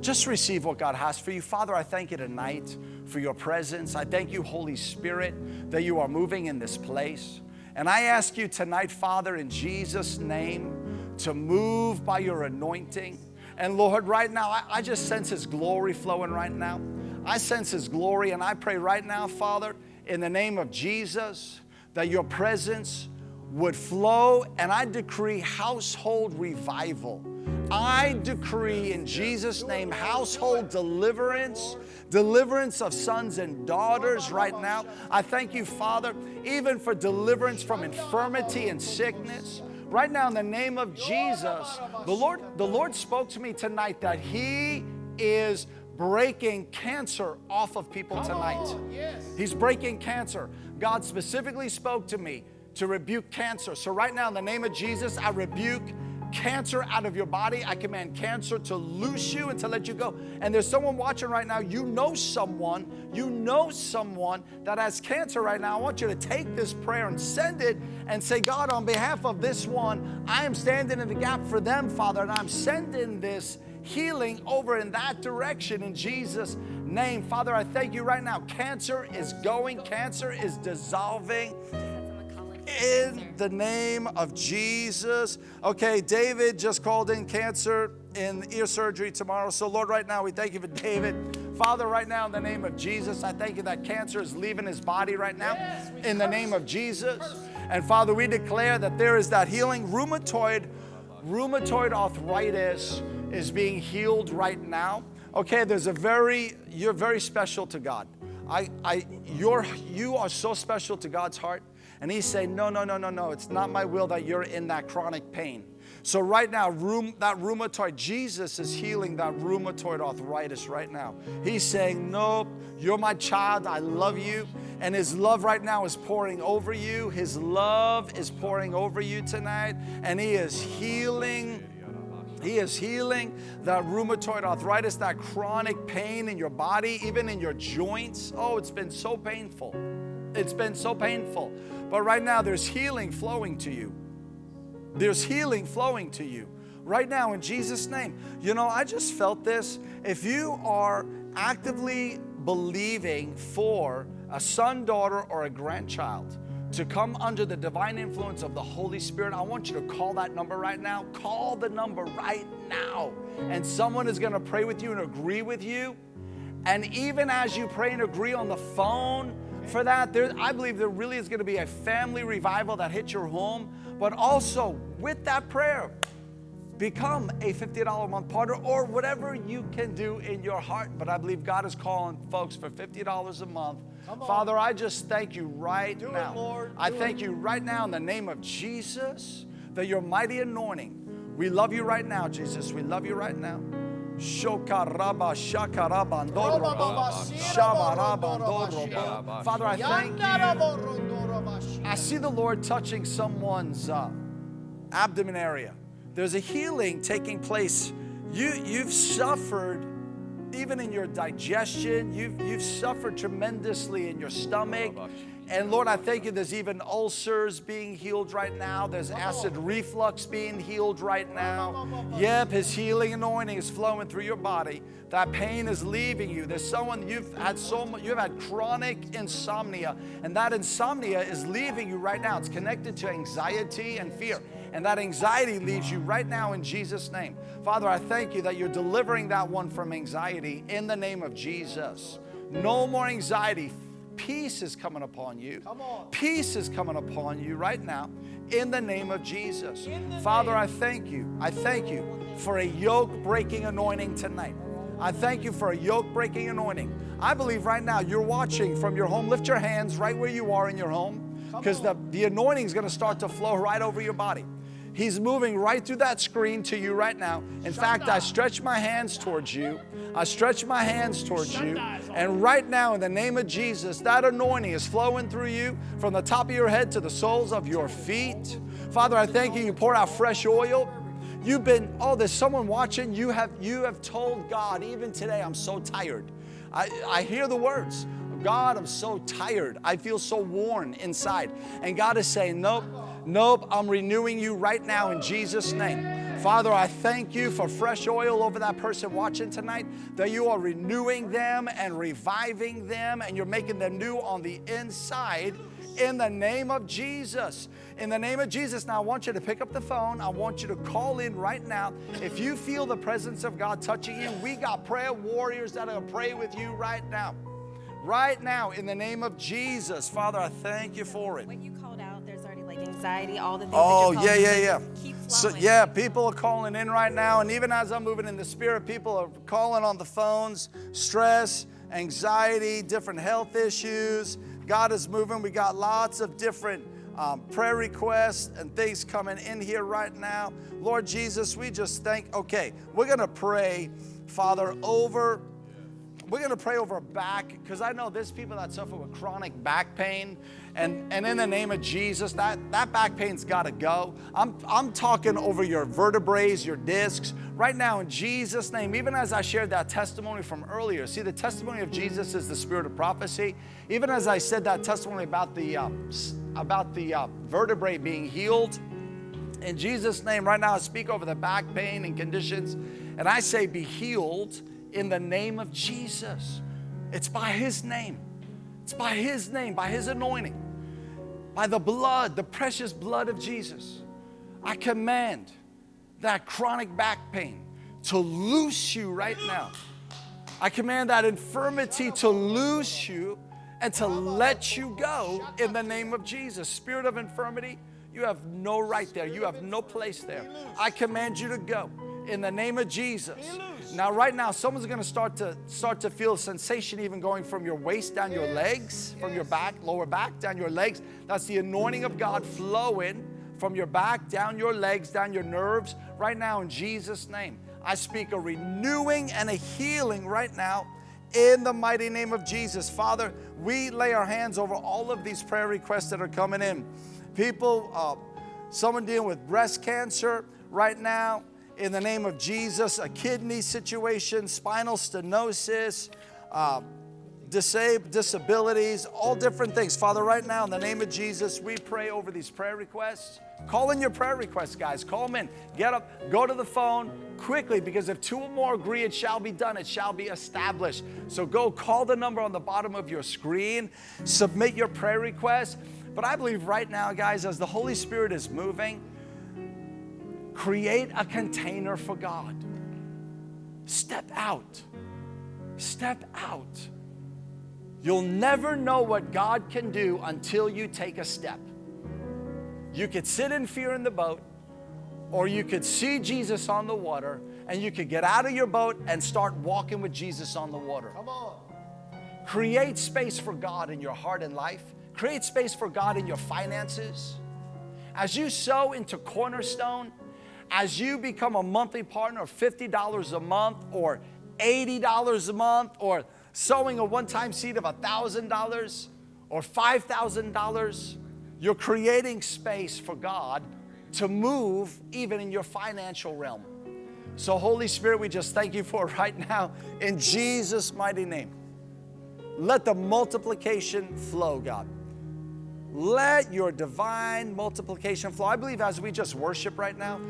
just receive what God has for you. Father, I thank you tonight for your presence. I thank you, Holy Spirit, that you are moving in this place. And I ask you tonight, Father, in Jesus' name, to move by your anointing. And Lord, right now, I, I just sense His glory flowing right now. I sense His glory, and I pray right now, Father, in the name of Jesus, that your presence would flow, and I decree household revival. I decree in Jesus' name household deliverance, deliverance of sons and daughters right now. I thank you, Father, even for deliverance from infirmity and sickness. Right now, in the name of Jesus, the Lord, the Lord spoke to me tonight that He is breaking cancer off of people tonight. He's breaking cancer. God specifically spoke to me to rebuke cancer. So, right now, in the name of Jesus, I rebuke cancer out of your body. I command cancer to loose you and to let you go. And there's someone watching right now, you know someone, you know someone that has cancer right now. I want you to take this prayer and send it and say, God, on behalf of this one, I am standing in the gap for them, Father, and I'm sending this healing over in that direction in Jesus' name. Father, I thank you right now. Cancer is going, cancer is dissolving in the name of Jesus. Okay, David just called in cancer in ear surgery tomorrow. So, Lord, right now we thank you for David. Father, right now in the name of Jesus, I thank you that cancer is leaving his body right now in the name of Jesus. And Father, we declare that there is that healing rheumatoid rheumatoid arthritis is being healed right now. Okay, there's a very you're very special to God. I I you're you are so special to God's heart. And he's saying, No, no, no, no, no. It's not my will that you're in that chronic pain. So, right now, room, that rheumatoid, Jesus is healing that rheumatoid arthritis right now. He's saying, Nope, you're my child. I love you. And his love right now is pouring over you. His love is pouring over you tonight. And he is healing. He is healing that rheumatoid arthritis, that chronic pain in your body, even in your joints. Oh, it's been so painful. It's been so painful. But right now, there's healing flowing to you. There's healing flowing to you. Right now, in Jesus' name. You know, I just felt this. If you are actively believing for a son, daughter, or a grandchild to come under the divine influence of the Holy Spirit, I want you to call that number right now. Call the number right now. And someone is going to pray with you and agree with you. And even as you pray and agree on the phone, for that, there, I believe there really is going to be a family revival that hits your home. But also, with that prayer, become a $50 a month partner or whatever you can do in your heart. But I believe God is calling folks for $50 a month. Father, I just thank you right Do it, now. Lord. I Do thank you right now in the name of Jesus that your mighty anointing. We love you right now, Jesus. We love you right now. Shokaraba shakarabandoroba shabarabandoroba. Father, I thank you. I see the Lord touching someone's uh, abdomen area. There's a healing taking place. You, you've suffered even in your digestion. You've, you've suffered tremendously in your stomach. And Lord, I thank you there's even ulcers being healed right now. There's acid reflux being healed right now. Yep, his healing anointing is flowing through your body. That pain is leaving you. There's someone you've had so much, you've had chronic insomnia, and that insomnia is leaving you right now. It's connected to anxiety and fear. And that anxiety leaves you right now in Jesus' name. Father, I thank you that you're delivering that one from anxiety in the name of Jesus. No more anxiety. Peace is coming upon you. Peace is coming upon you right now in the name of Jesus. Father, I thank you. I thank you for a yoke breaking anointing tonight. I thank you for a yoke breaking anointing. I believe right now you're watching from your home. Lift your hands right where you are in your home because the, the anointing is going to start to flow right over your body. He's moving right through that screen to you right now. In fact, I stretch my hands towards you. I stretch my hands towards you. And right now, in the name of Jesus, that anointing is flowing through you from the top of your head to the soles of your feet. Father, I thank you. You pour out fresh oil. You've been, oh, there's someone watching. You have you have told God, even today, I'm so tired. I, I hear the words. God, I'm so tired. I feel so worn inside. And God is saying, Nope, nope, I'm renewing you right now in Jesus' name. Father, I thank you for fresh oil over that person watching tonight, that you are renewing them and reviving them, and you're making them new on the inside in the name of Jesus. In the name of Jesus. Now, I want you to pick up the phone. I want you to call in right now. If you feel the presence of God touching you, we got prayer warriors that are pray with you right now. Right now, in the name of Jesus. Father, I thank you for it. Anxiety, all the things Oh, that yeah, yeah, yeah. So, yeah, people are calling in right now. And even as I'm moving in the spirit, people are calling on the phones, stress, anxiety, different health issues. God is moving. We got lots of different um, prayer requests and things coming in here right now. Lord Jesus, we just thank, okay, we're going to pray, Father, over we're going to pray over back because I know there's people that suffer with chronic back pain. And, and in the name of Jesus, that, that back pain's got to go. I'm, I'm talking over your vertebrae, your discs. Right now, in Jesus' name, even as I shared that testimony from earlier, see, the testimony of Jesus is the spirit of prophecy. Even as I said that testimony about the, uh, about the uh, vertebrae being healed, in Jesus' name, right now, I speak over the back pain and conditions, and I say, be healed in the name of Jesus. It's by His name. It's by His name, by His anointing, by the blood, the precious blood of Jesus. I command that chronic back pain to loose you right now. I command that infirmity to loose you and to let you go in the name of Jesus. Spirit of infirmity, you have no right there. You have no place there. I command you to go in the name of Jesus. Now, right now, someone's going to start to start to feel sensation even going from your waist down your legs, from your back, lower back down your legs. That's the anointing of God flowing from your back down your legs, down your nerves. Right now, in Jesus' name, I speak a renewing and a healing right now in the mighty name of Jesus. Father, we lay our hands over all of these prayer requests that are coming in. People, uh, someone dealing with breast cancer right now, in the name of Jesus, a kidney situation, spinal stenosis, uh, disab- disabilities, all different things. Father, right now, in the name of Jesus, we pray over these prayer requests. Call in your prayer requests, guys. Call them in. Get up, go to the phone quickly because if two or more agree, it shall be done, it shall be established. So go call the number on the bottom of your screen, submit your prayer requests. But I believe right now, guys, as the Holy Spirit is moving, create a container for God. Step out. Step out. You'll never know what God can do until you take a step. You could sit in fear in the boat, or you could see Jesus on the water, and you could get out of your boat and start walking with Jesus on the water. Come on. Create space for God in your heart and life. Create space for God in your finances. As you sow into Cornerstone, as you become a monthly partner of $50 a month or $80 a month or sowing a one-time seed of $1,000 or $5,000, you're creating space for God to move even in your financial realm. So Holy Spirit, we just thank you for right now in Jesus' mighty name. Let the multiplication flow, God. Let your divine multiplication flow. I believe as we just worship right now,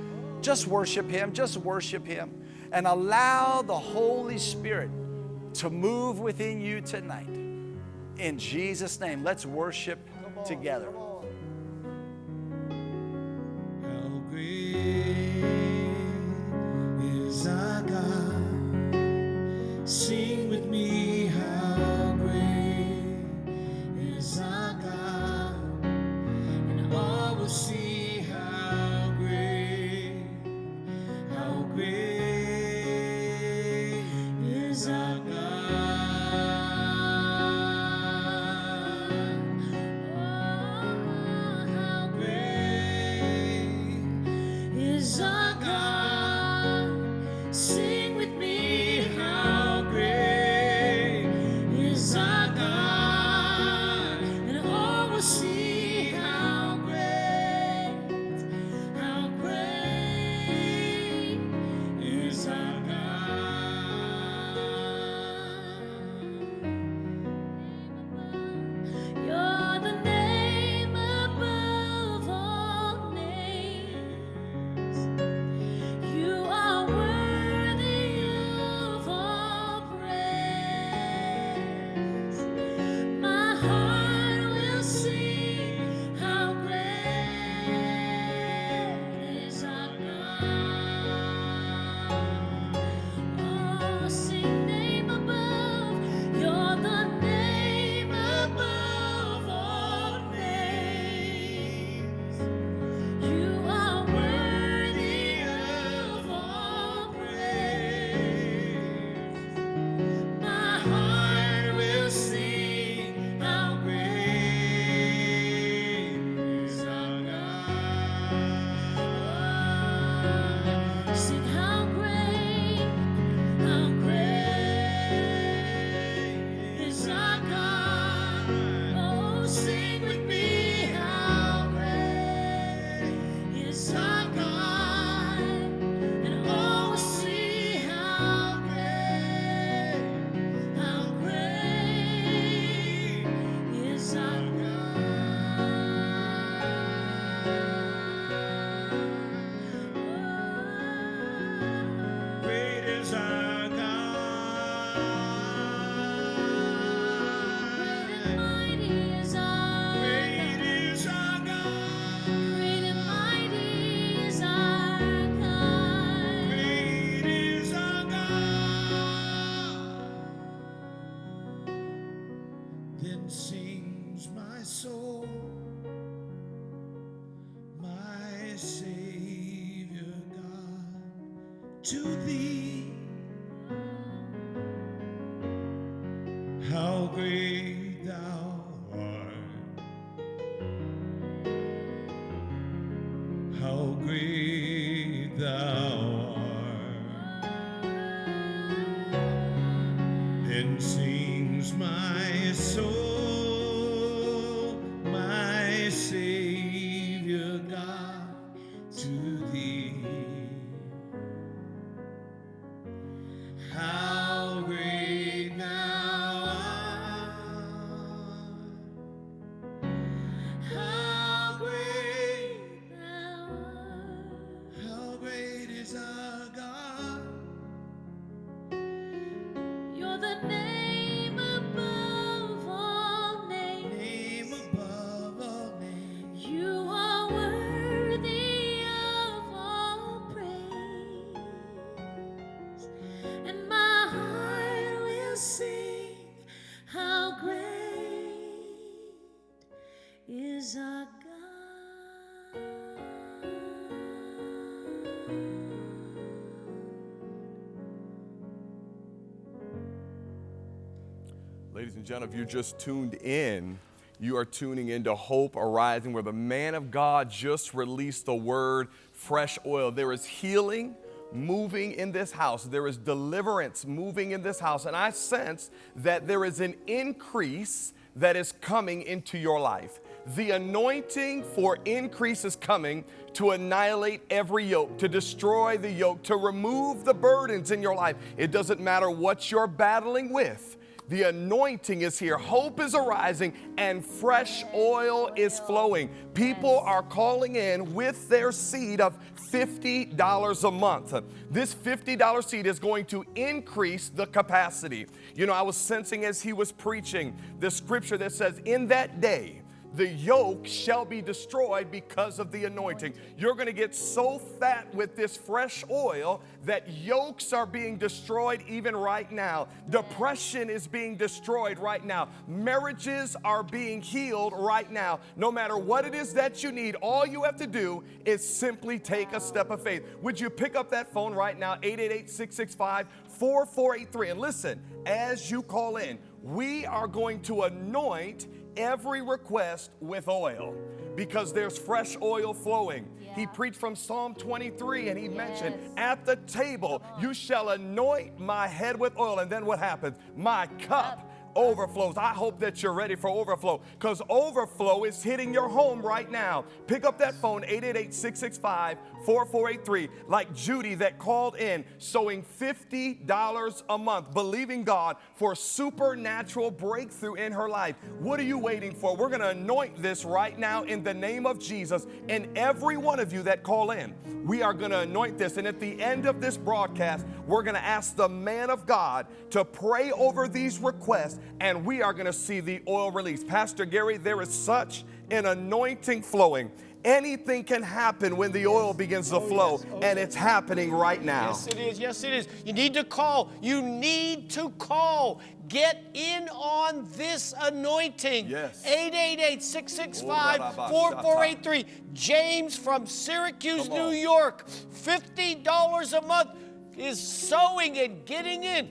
just worship Him, just worship Him, and allow the Holy Spirit to move within you tonight. In Jesus' name, let's worship together. How great is our God? Sing with me, how great is our God? And all will see is our Ladies and gentlemen, if you're just tuned in, you are tuning into Hope Arising, where the man of God just released the word fresh oil. There is healing moving in this house, there is deliverance moving in this house, and I sense that there is an increase that is coming into your life. The anointing for increase is coming to annihilate every yoke, to destroy the yoke, to remove the burdens in your life. It doesn't matter what you're battling with. The anointing is here. Hope is arising and fresh oil is flowing. People are calling in with their seed of $50 a month. This $50 seed is going to increase the capacity. You know, I was sensing as he was preaching the scripture that says, In that day, the yoke shall be destroyed because of the anointing. You're going to get so fat with this fresh oil that yokes are being destroyed even right now. Depression is being destroyed right now. Marriages are being healed right now. No matter what it is that you need, all you have to do is simply take a step of faith. Would you pick up that phone right now, 888 665 4483? And listen, as you call in, we are going to anoint every request with oil because there's fresh oil flowing. He preached from Psalm 23 and he mentioned, At the table you shall anoint my head with oil. And then what happens? My cup overflows. I hope that you're ready for overflow because overflow is hitting your home right now. Pick up that phone, 888 665 4483, like Judy that called in, sowing $50 a month, believing God for supernatural breakthrough in her life. What are you waiting for? We're going to anoint this right now in the name of Jesus. And every one of you that call in, we are going to anoint this. And at the end of this broadcast, we're going to ask the man of God to pray over these requests, and we are going to see the oil release. Pastor Gary, there is such an anointing flowing. Anything can happen when the oil begins to oh, flow, oh, and it's happening right now. Yes, it is. Yes, it is. You need to call. You need to call. Get in on this anointing. Yes. 888 665 4483. James from Syracuse, New. York. $50 a month is sowing and getting in.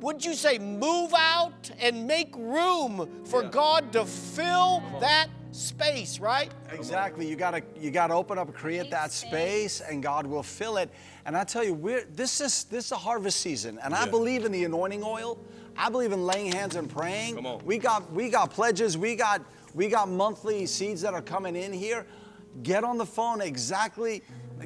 Would you say move out and make room for God to fill that space, right? Exactly. You gotta you gotta open up and create that space, and God will fill it. And I tell you, we're this is this is a harvest season, and I believe in the anointing oil. I believe in laying hands and praying. Come on. We got we got pledges. We got we got monthly seeds that are coming in here. Get on the phone exactly.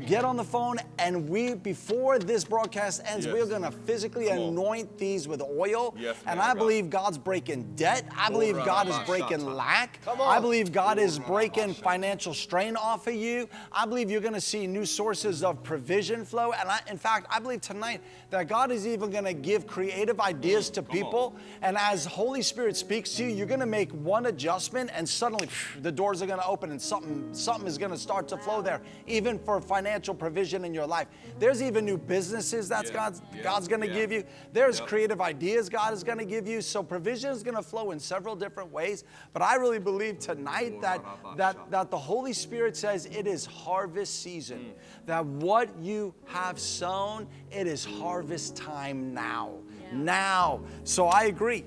Get on the phone, and we before this broadcast ends, Yes. we're gonna physically Come on. anoint these with oil. Yes, and I God. believe God's breaking debt. I believe God is breaking lack. Come I believe God is breaking financial strain off of you. I believe you're going to see new sources of provision flow. And I, in fact, I believe tonight that God is even going to give creative ideas to people. And as Holy Spirit speaks to you, you're going to make one adjustment, and suddenly phew, the doors are going to open, and something something is going to start to flow there, even for financial. Financial provision in your life. There's even new businesses that's Yeah, God's, yeah, God's going to yeah. give you. There's Yep. creative ideas God is going to give you. So provision is going to flow in several different ways. But I really believe tonight that, that, that the Holy Spirit says it is harvest season. That what you have sown, it is harvest time now. Now. So I agree.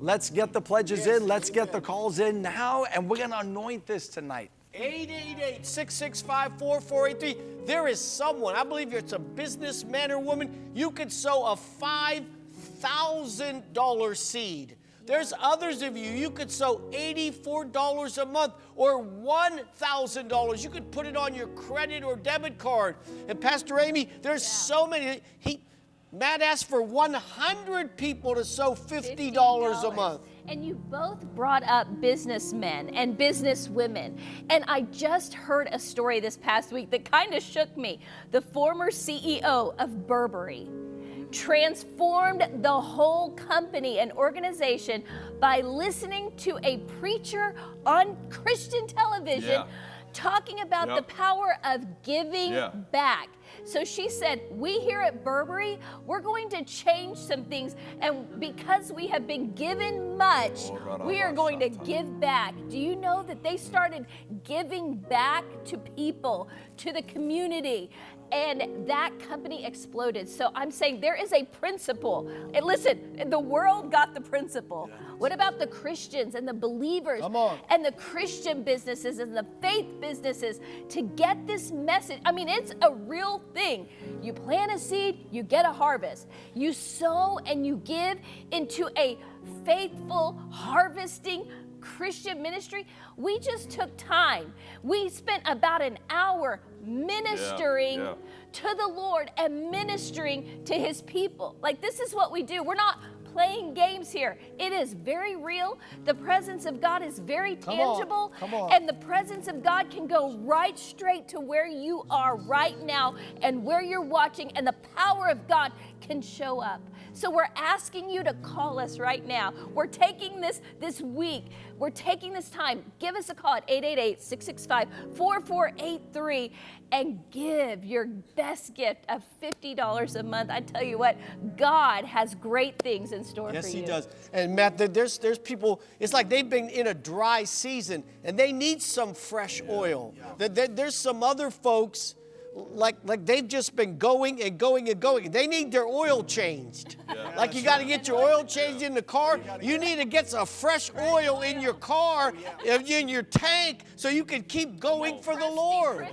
Let's get the pledges in. Let's get the calls in now. And we're going to anoint this tonight. 888 665 4483. There is someone, I believe it's a businessman or woman, you could sow a $5,000 seed. There's others of you, you could sow $84 a month or $1,000. You could put it on your credit or debit card. And Pastor Amy, there's so many. He, Matt asked for 100 people to sow $50 a month. And you both brought up businessmen and businesswomen. And I just heard a story this past week that kind of shook me. The former CEO of Burberry transformed the whole company and organization by listening to a preacher on Christian television Yeah. Talking about Yep. the power of giving Yeah. back. So she said, We here at Burberry, we're going to change some things. And because we have been given much, we are going to give back. Do you know that they started giving back to people, to the community? And that company exploded. So I'm saying there is a principle. And listen, the world got the principle. What about the Christians and the believers? And the Christian businesses and the faith businesses to get this message. I mean, it's a real thing. You plant a seed, you get a harvest. You sow and you give into a faithful, harvesting Christian ministry. We just took time. We spent about an hour ministering yeah. to the Lord and ministering to his people. Like, this is what we do. We're not playing games here. It is very real. The presence of God is very Come on, tangible. come on. And the presence of God can go right straight to where you are right now and where you're watching, and the power of God can show up. So we're asking you to call us right now. We're taking this this week. We're taking this time. Give us a call at 888-665-4483 and give your best gift of $50 a month. I tell you what, God has great things in store Yes, for you. Yes, he does. And Matt, there's there's people. It's like they've been in a dry season and they need some fresh oil. There- there- there's some other folks. Like, like they've just been going and going and going. They need their oil changed. like you got to get your oil changed in the car. You need to get some fresh oil in your car, uh, in your tank, so you can keep going for the Lord.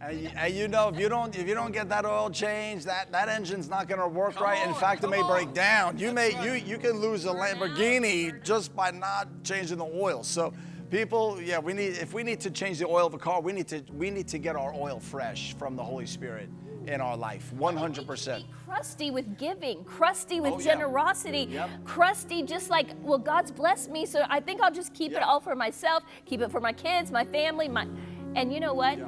And you, and you know, if you don't if you don't get that oil change, that, that engine's not going to work right. In on, fact, it may on. break down. You may you you can lose a Lamborghini just by not changing the oil. So, people, yeah, we need if we need to change the oil of a car, we need to we need to get our oil fresh from the Holy Spirit in our life, 100%. Be crusty with giving, crusty with Oh, yeah. generosity, Yep. crusty just like, well, God's blessed me, so I think I'll just keep it all for myself, keep it for my kids, my family, my. And you know what?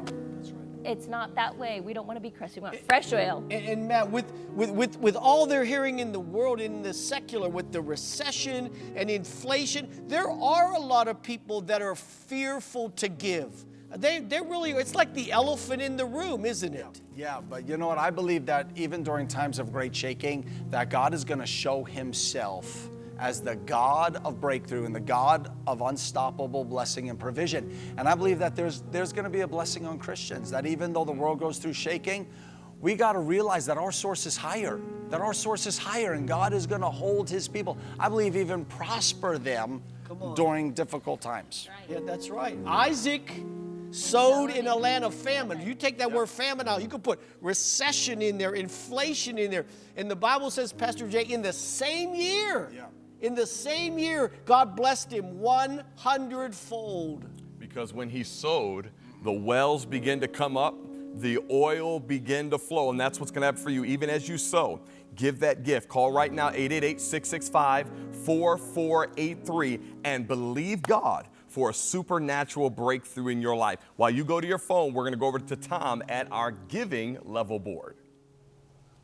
It's not that way. We don't want to be crusty. We want fresh oil. And, and Matt, with, with, with, with all they're hearing in the world, in the secular, with the recession and inflation, there are a lot of people that are fearful to give. They, they really, it's like the elephant in the room, isn't it? Yeah, but you know what? I believe that even during times of great shaking, that God is going to show himself as the God of breakthrough and the God of unstoppable blessing and provision. And I believe that there's there's going to be a blessing on Christians that even though the world goes through shaking, we got to realize that our source is higher. That our source is higher and God is going to hold his people. I believe even prosper them during difficult times. Yeah, that's right. Isaac sowed in a land of famine. You take that word famine out, you could put recession in there, inflation in there. And the Bible says, Pastor Jay, in the same year, Yeah. In the same year, God blessed him 100 fold. Because when he sowed, the wells begin to come up, the oil begin to flow, and that's what's going to happen for you even as you sow. Give that gift. Call right now 888-665-4483 and believe God for a supernatural breakthrough in your life. While you go to your phone, we're going to go over to Tom at our giving level board.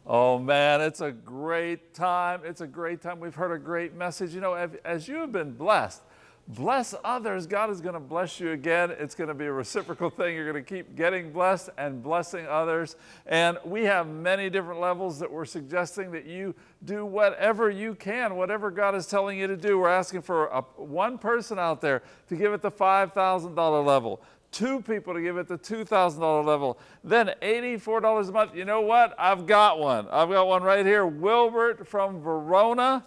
Oh man, it's a great time. It's a great time. We've heard a great message. You know, as- you have been blessed bless others, God is going to bless you again. It's going to be a reciprocal thing. You're going to keep getting blessed and blessing others. And we have many different levels that we're suggesting that you do whatever you can, whatever God is telling you to do. We're asking for a, one person out there to give it the $5,000 level two people to give it the $2,000 level. Then $84 a month. You know what? I've got one. I've got one right here. Wilbert from Verona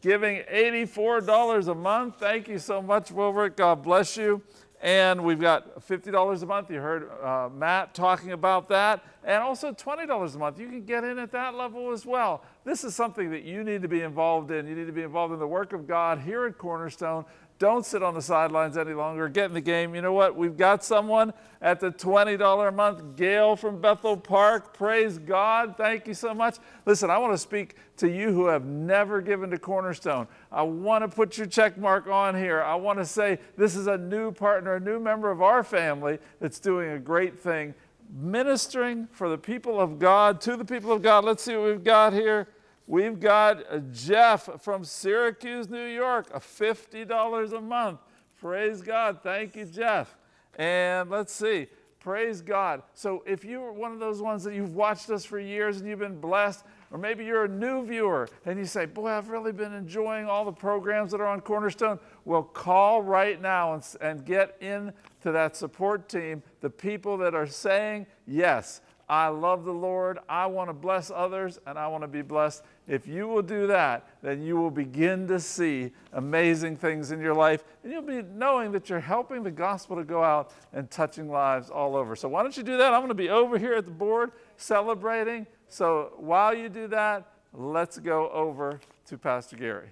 giving $84 a month. Thank you so much, Wilbert. God bless you. And we've got $50 a month. You heard uh, Matt talking about that. And also $20 a month. You can get in at that level as well. This is something that you need to be involved in. You need to be involved in the work of God here at Cornerstone. Don't sit on the sidelines any longer. Get in the game. You know what? We've got someone at the $20 a month. Gail from Bethel Park. Praise God. Thank you so much. Listen, I want to speak to you who have never given to Cornerstone. I want to put your check mark on here. I want to say this is a new partner, a new member of our family that's doing a great thing, ministering for the people of God, to the people of God. Let's see what we've got here. We've got uh, Jeff from Syracuse, New York, a $50 a month. Praise God. Thank you, Jeff. And let's see. Praise God. So if you're one of those ones that you've watched us for years and you've been blessed, or maybe you're a new viewer and you say, Boy, I've really been enjoying all the programs that are on Cornerstone. Well, call right now and, and get into that support team, the people that are saying, Yes, I love the Lord, I want to bless others, and I want to be blessed. If you will do that, then you will begin to see amazing things in your life, and you'll be knowing that you're helping the gospel to go out and touching lives all over. So, why don't you do that? I'm going to be over here at the board celebrating. So, while you do that, let's go over to Pastor Gary.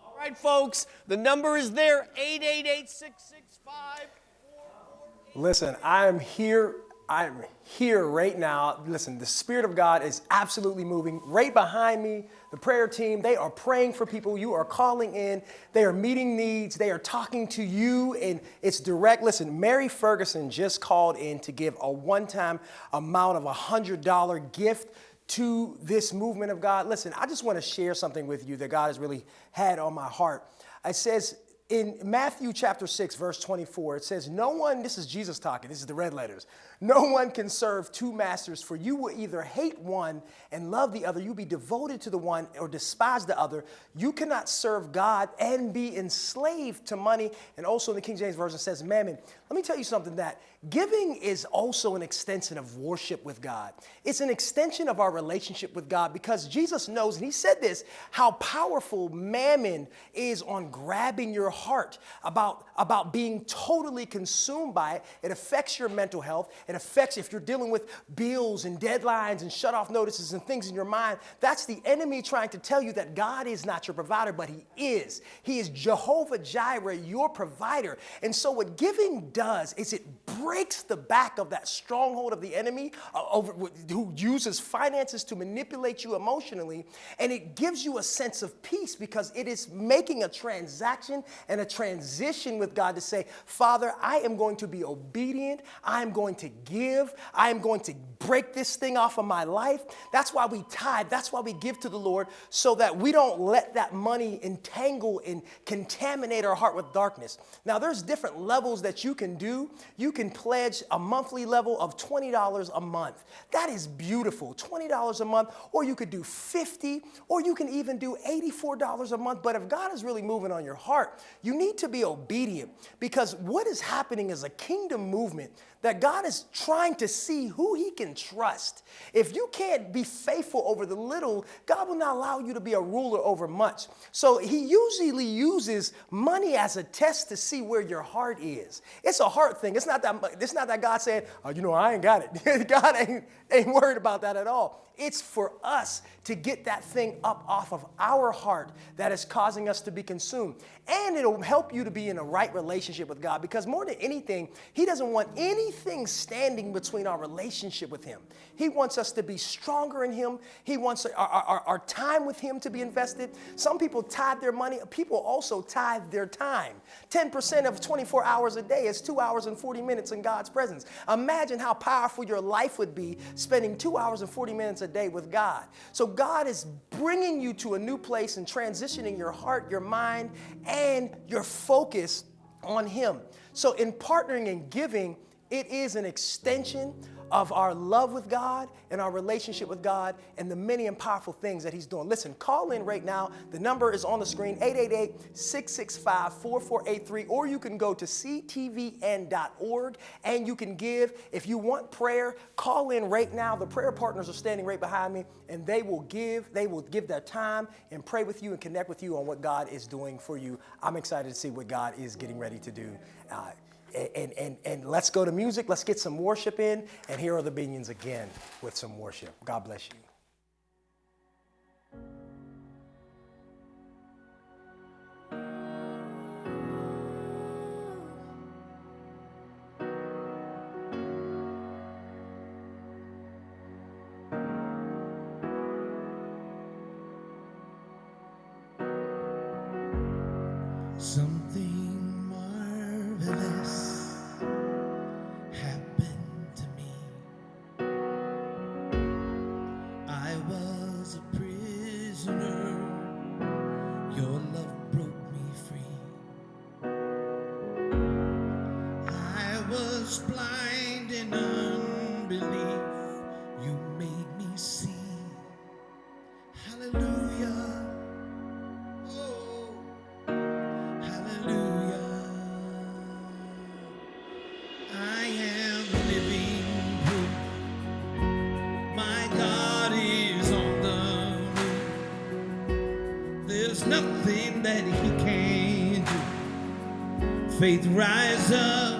All right, folks, the number is there 888 665 Listen, I am here. I'm here right now. Listen, the Spirit of God is absolutely moving right behind me. The prayer team, they are praying for people. You are calling in. They are meeting needs. They are talking to you, and it's direct. Listen, Mary Ferguson just called in to give a one time amount of a $100 gift to this movement of God. Listen, I just want to share something with you that God has really had on my heart. It says, in Matthew chapter 6, verse 24, it says, No one, this is Jesus talking, this is the red letters. No one can serve two masters, for you will either hate one and love the other, you'll be devoted to the one or despise the other. You cannot serve God and be enslaved to money. And also in the King James Version says mammon. Let me tell you something that giving is also an extension of worship with God. It's an extension of our relationship with God because Jesus knows, and He said this, how powerful mammon is on grabbing your heart, about, about being totally consumed by it. It affects your mental health. It affects if you're dealing with bills and deadlines and shut off notices and things in your mind. That's the enemy trying to tell you that God is not your provider, but He is. He is Jehovah Jireh, your provider. And so, what giving does is it breaks the back of that stronghold of the enemy uh, over, who uses finances to manipulate you emotionally, and it gives you a sense of peace because it is making a transaction and a transition with God to say, Father, I am going to be obedient. I am going to give. I am going to break this thing off of my life. That's why we tithe. That's why we give to the Lord so that we don't let that money entangle and contaminate our heart with darkness. Now, there's different levels that you can do. You can pledge a monthly level of $20 a month. That is beautiful. $20 a month, or you could do 50, or you can even do $84 a month. But if God is really moving on your heart, you need to be obedient because what is happening is a kingdom movement that God is trying to see who he can trust. If you can't be faithful over the little, God will not allow you to be a ruler over much. So he usually uses money as a test to see where your heart is. It's a heart thing. It's not that it's not that God said, oh, you know, I ain't got it. God ain't, ain't worried about that at all. It's for us to get that thing up off of our heart that is causing us to be consumed. And it'll help you to be in a right relationship with God because more than anything, He doesn't want anything standing between our relationship with Him. He wants us to be stronger in Him. He wants our, our, our time with Him to be invested. Some people tithe their money, people also tithe their time. 10% of 24 hours a day is two hours and 40 minutes in God's presence. Imagine how powerful your life would be spending two hours and 40 minutes a day with God. So God is bringing you to a new place and transitioning your heart, your mind, and your focus on Him. So in partnering and giving, it is an extension of our love with God and our relationship with God and the many and powerful things that He's doing. Listen, call in right now. The number is on the screen 888 665 4483, or you can go to ctvn.org and you can give. If you want prayer, call in right now. The prayer partners are standing right behind me and they will give, they will give their time and pray with you and connect with you on what God is doing for you. I'm excited to see what God is getting ready to do. Uh, and, and, and let's go to music. Let's get some worship in. And here are the Binions again with some worship. God bless you. Unbelief. You made me see. Hallelujah. Oh. Hallelujah. I am living. My God is on the move. There's nothing that He can't do. Faith rise up.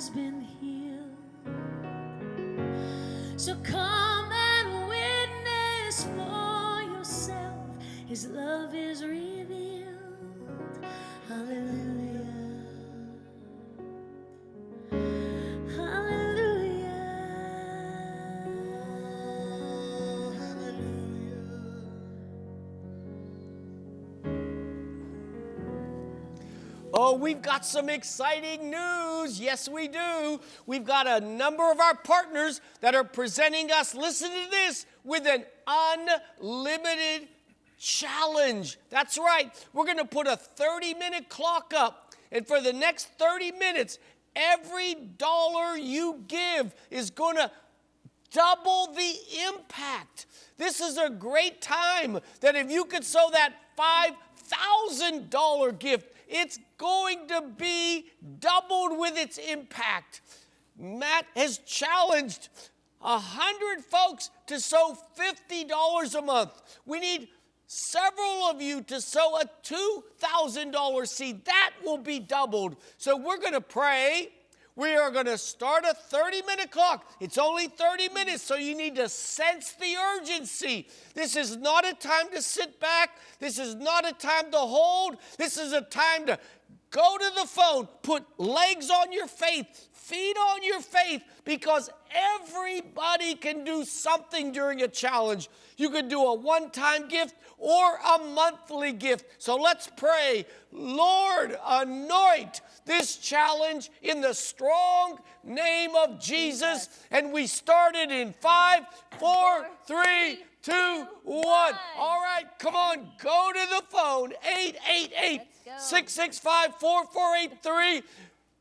has been healed. So come. We've got some exciting news. Yes, we do. We've got a number of our partners that are presenting us, listen to this, with an unlimited challenge. That's right. We're going to put a 30 minute clock up. And for the next 30 minutes, every dollar you give is going to double the impact. This is a great time that if you could sow that $5,000 gift, it's going to be doubled with its impact. Matt has challenged a hundred folks to sow $50 a month. We need several of you to sow a $2,000 seed. That will be doubled. So we're going to pray. We are going to start a 30 minute clock. It's only 30 minutes, so you need to sense the urgency. This is not a time to sit back. This is not a time to hold. This is a time to go to the phone, put legs on your faith, feet on your faith, because everybody can do something during a challenge. You could do a one time gift or a monthly gift. So let's pray. Lord, anoint this challenge in the strong name of Jesus. And we started in five, four, three, two, one. All right, come on, go to the phone 888 665 4483.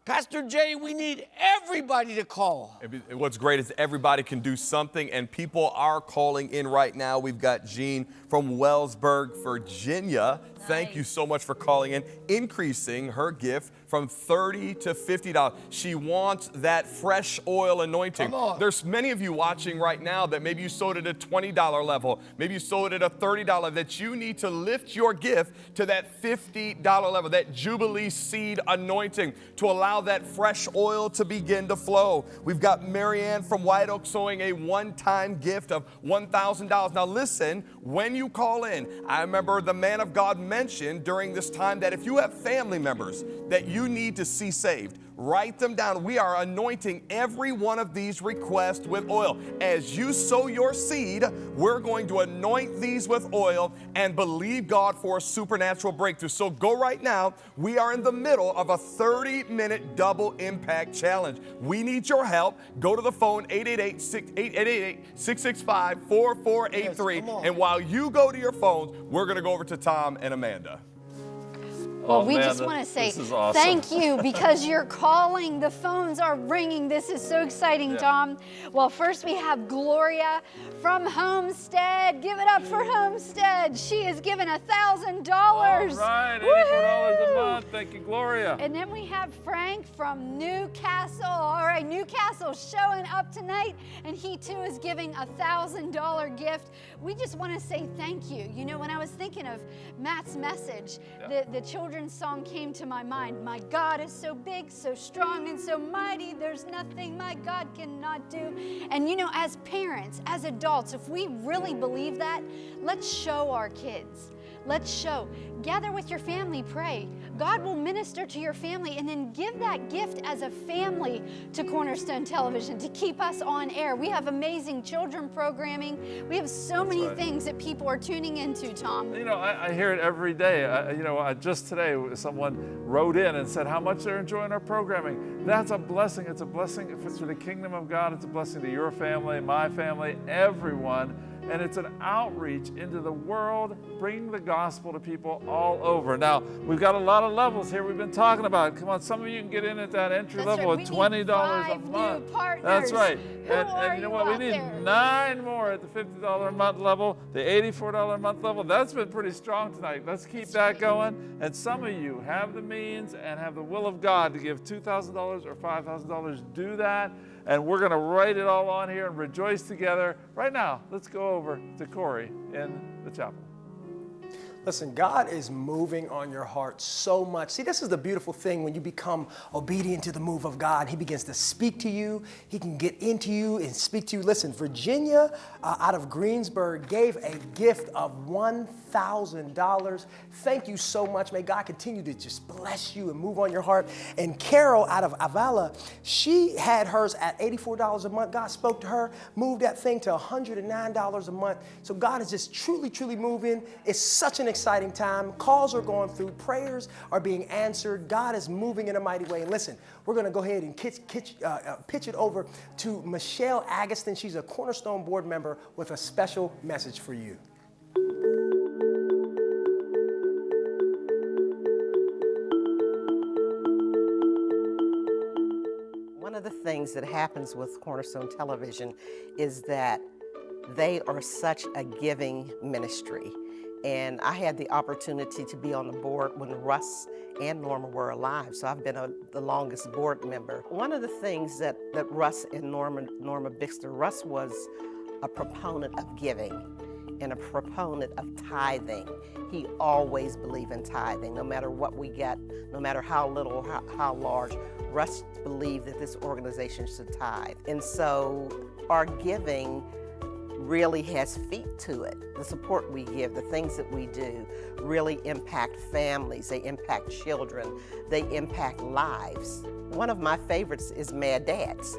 Pastor Jay, we need everybody to call. What's great is everybody can do something, and people are calling in right now. We've got Jean from Wellsburg, Virginia. Thank you so much for calling in, increasing her gift from 30 to $50. She wants that fresh oil anointing. There's many of you watching right now that maybe you sold at a $20 level, maybe you sold at a $30 that you need to lift your gift to that $50 level, that Jubilee seed anointing to allow that fresh oil to begin to flow. We've got Marianne from White Oak sowing a one-time gift of $1,000. Now listen, when you call in, I remember the man of God mentioned during this time that if you have family members that you need to see saved, write them down. We are anointing every one of these requests with oil. As you sow your seed, we're going to anoint these with oil and believe God for a supernatural breakthrough. So go right now. We are in the middle of a 30 minute double impact challenge. We need your help. Go to the phone 888 665 4483. Yes, come on. And while you go to your phones, we're going to go over to Tom and Amanda. Oh, we man, just want to say awesome. thank you because you're calling. The phones are ringing. This is so exciting, Yeah. Tom. Well, first we have Gloria from Homestead. Give it up for Homestead. She has given a thousand dollars. right, $84 a month. Thank you, Gloria. And then we have Frank from Newcastle. All right, Newcastle showing up tonight, and he too is giving a thousand dollar gift. We just want to say thank you. You know, when I was thinking of Matt's message, the, the children's song came to my mind. My God is so big, so strong, and so mighty. There's nothing my God cannot do. And you know, as parents, as adults, if we really believe that, let's show our kids. Let's show. Gather with your family, pray. God will minister to your family and then give that gift as a family to Cornerstone Television to keep us on air. We have amazing children programming. We have so many right. things that people are tuning into, Tom. You know, I, I hear it every day. I, you know, I, just today, someone wrote in and said how much they're enjoying our programming. That's a blessing. It's a blessing if it's for the kingdom of God. It's a blessing to your family, my family, everyone. And it's an outreach into the world, bringing the gospel to people all over. Now, we've got a lot of levels here we've been talking about. Come on, some of you can get in at that entry That's level right. at We $20 a month. That's right. Who and, and you know what? We need there? nine more at the $50 a month level, the $84 a month level. That's been pretty strong tonight. Let's keep that going. And some of you have the means and have the will of God to give $2,000 or $5,000. Do that. And we're going to write it all on here and rejoice together. Right now, let's go over to Corey in the chapel. Listen, God is moving on your heart so much. See, this is the beautiful thing when you become obedient to the move of God. He begins to speak to you, He can get into you and speak to you. Listen, Virginia uh, out of Greensburg gave a gift of $1,000. Thank you so much. May God continue to just bless you and move on your heart. And Carol out of Avala, she had hers at $84 a month. God spoke to her, moved that thing to $109 a month. So God is just truly, truly moving. It's such an exciting time. Calls are going through, prayers are being answered. God is moving in a mighty way. And listen, we're going to go ahead and kitch, kitch, uh, uh, pitch it over to Michelle Agustin. She's a Cornerstone board member with a special message for you. One of the things that happens with Cornerstone Television is that they are such a giving ministry. And I had the opportunity to be on the board when Russ and Norma were alive, so I've been a, the longest board member. One of the things that, that Russ and Norma, Norma Bixler, Russ was a proponent of giving and a proponent of tithing. He always believed in tithing, no matter what we get, no matter how little or how, how large. Russ believed that this organization should tithe. And so our giving really has feet to it. The support we give, the things that we do really impact families, they impact children, they impact lives. One of my favorites is Mad Dads.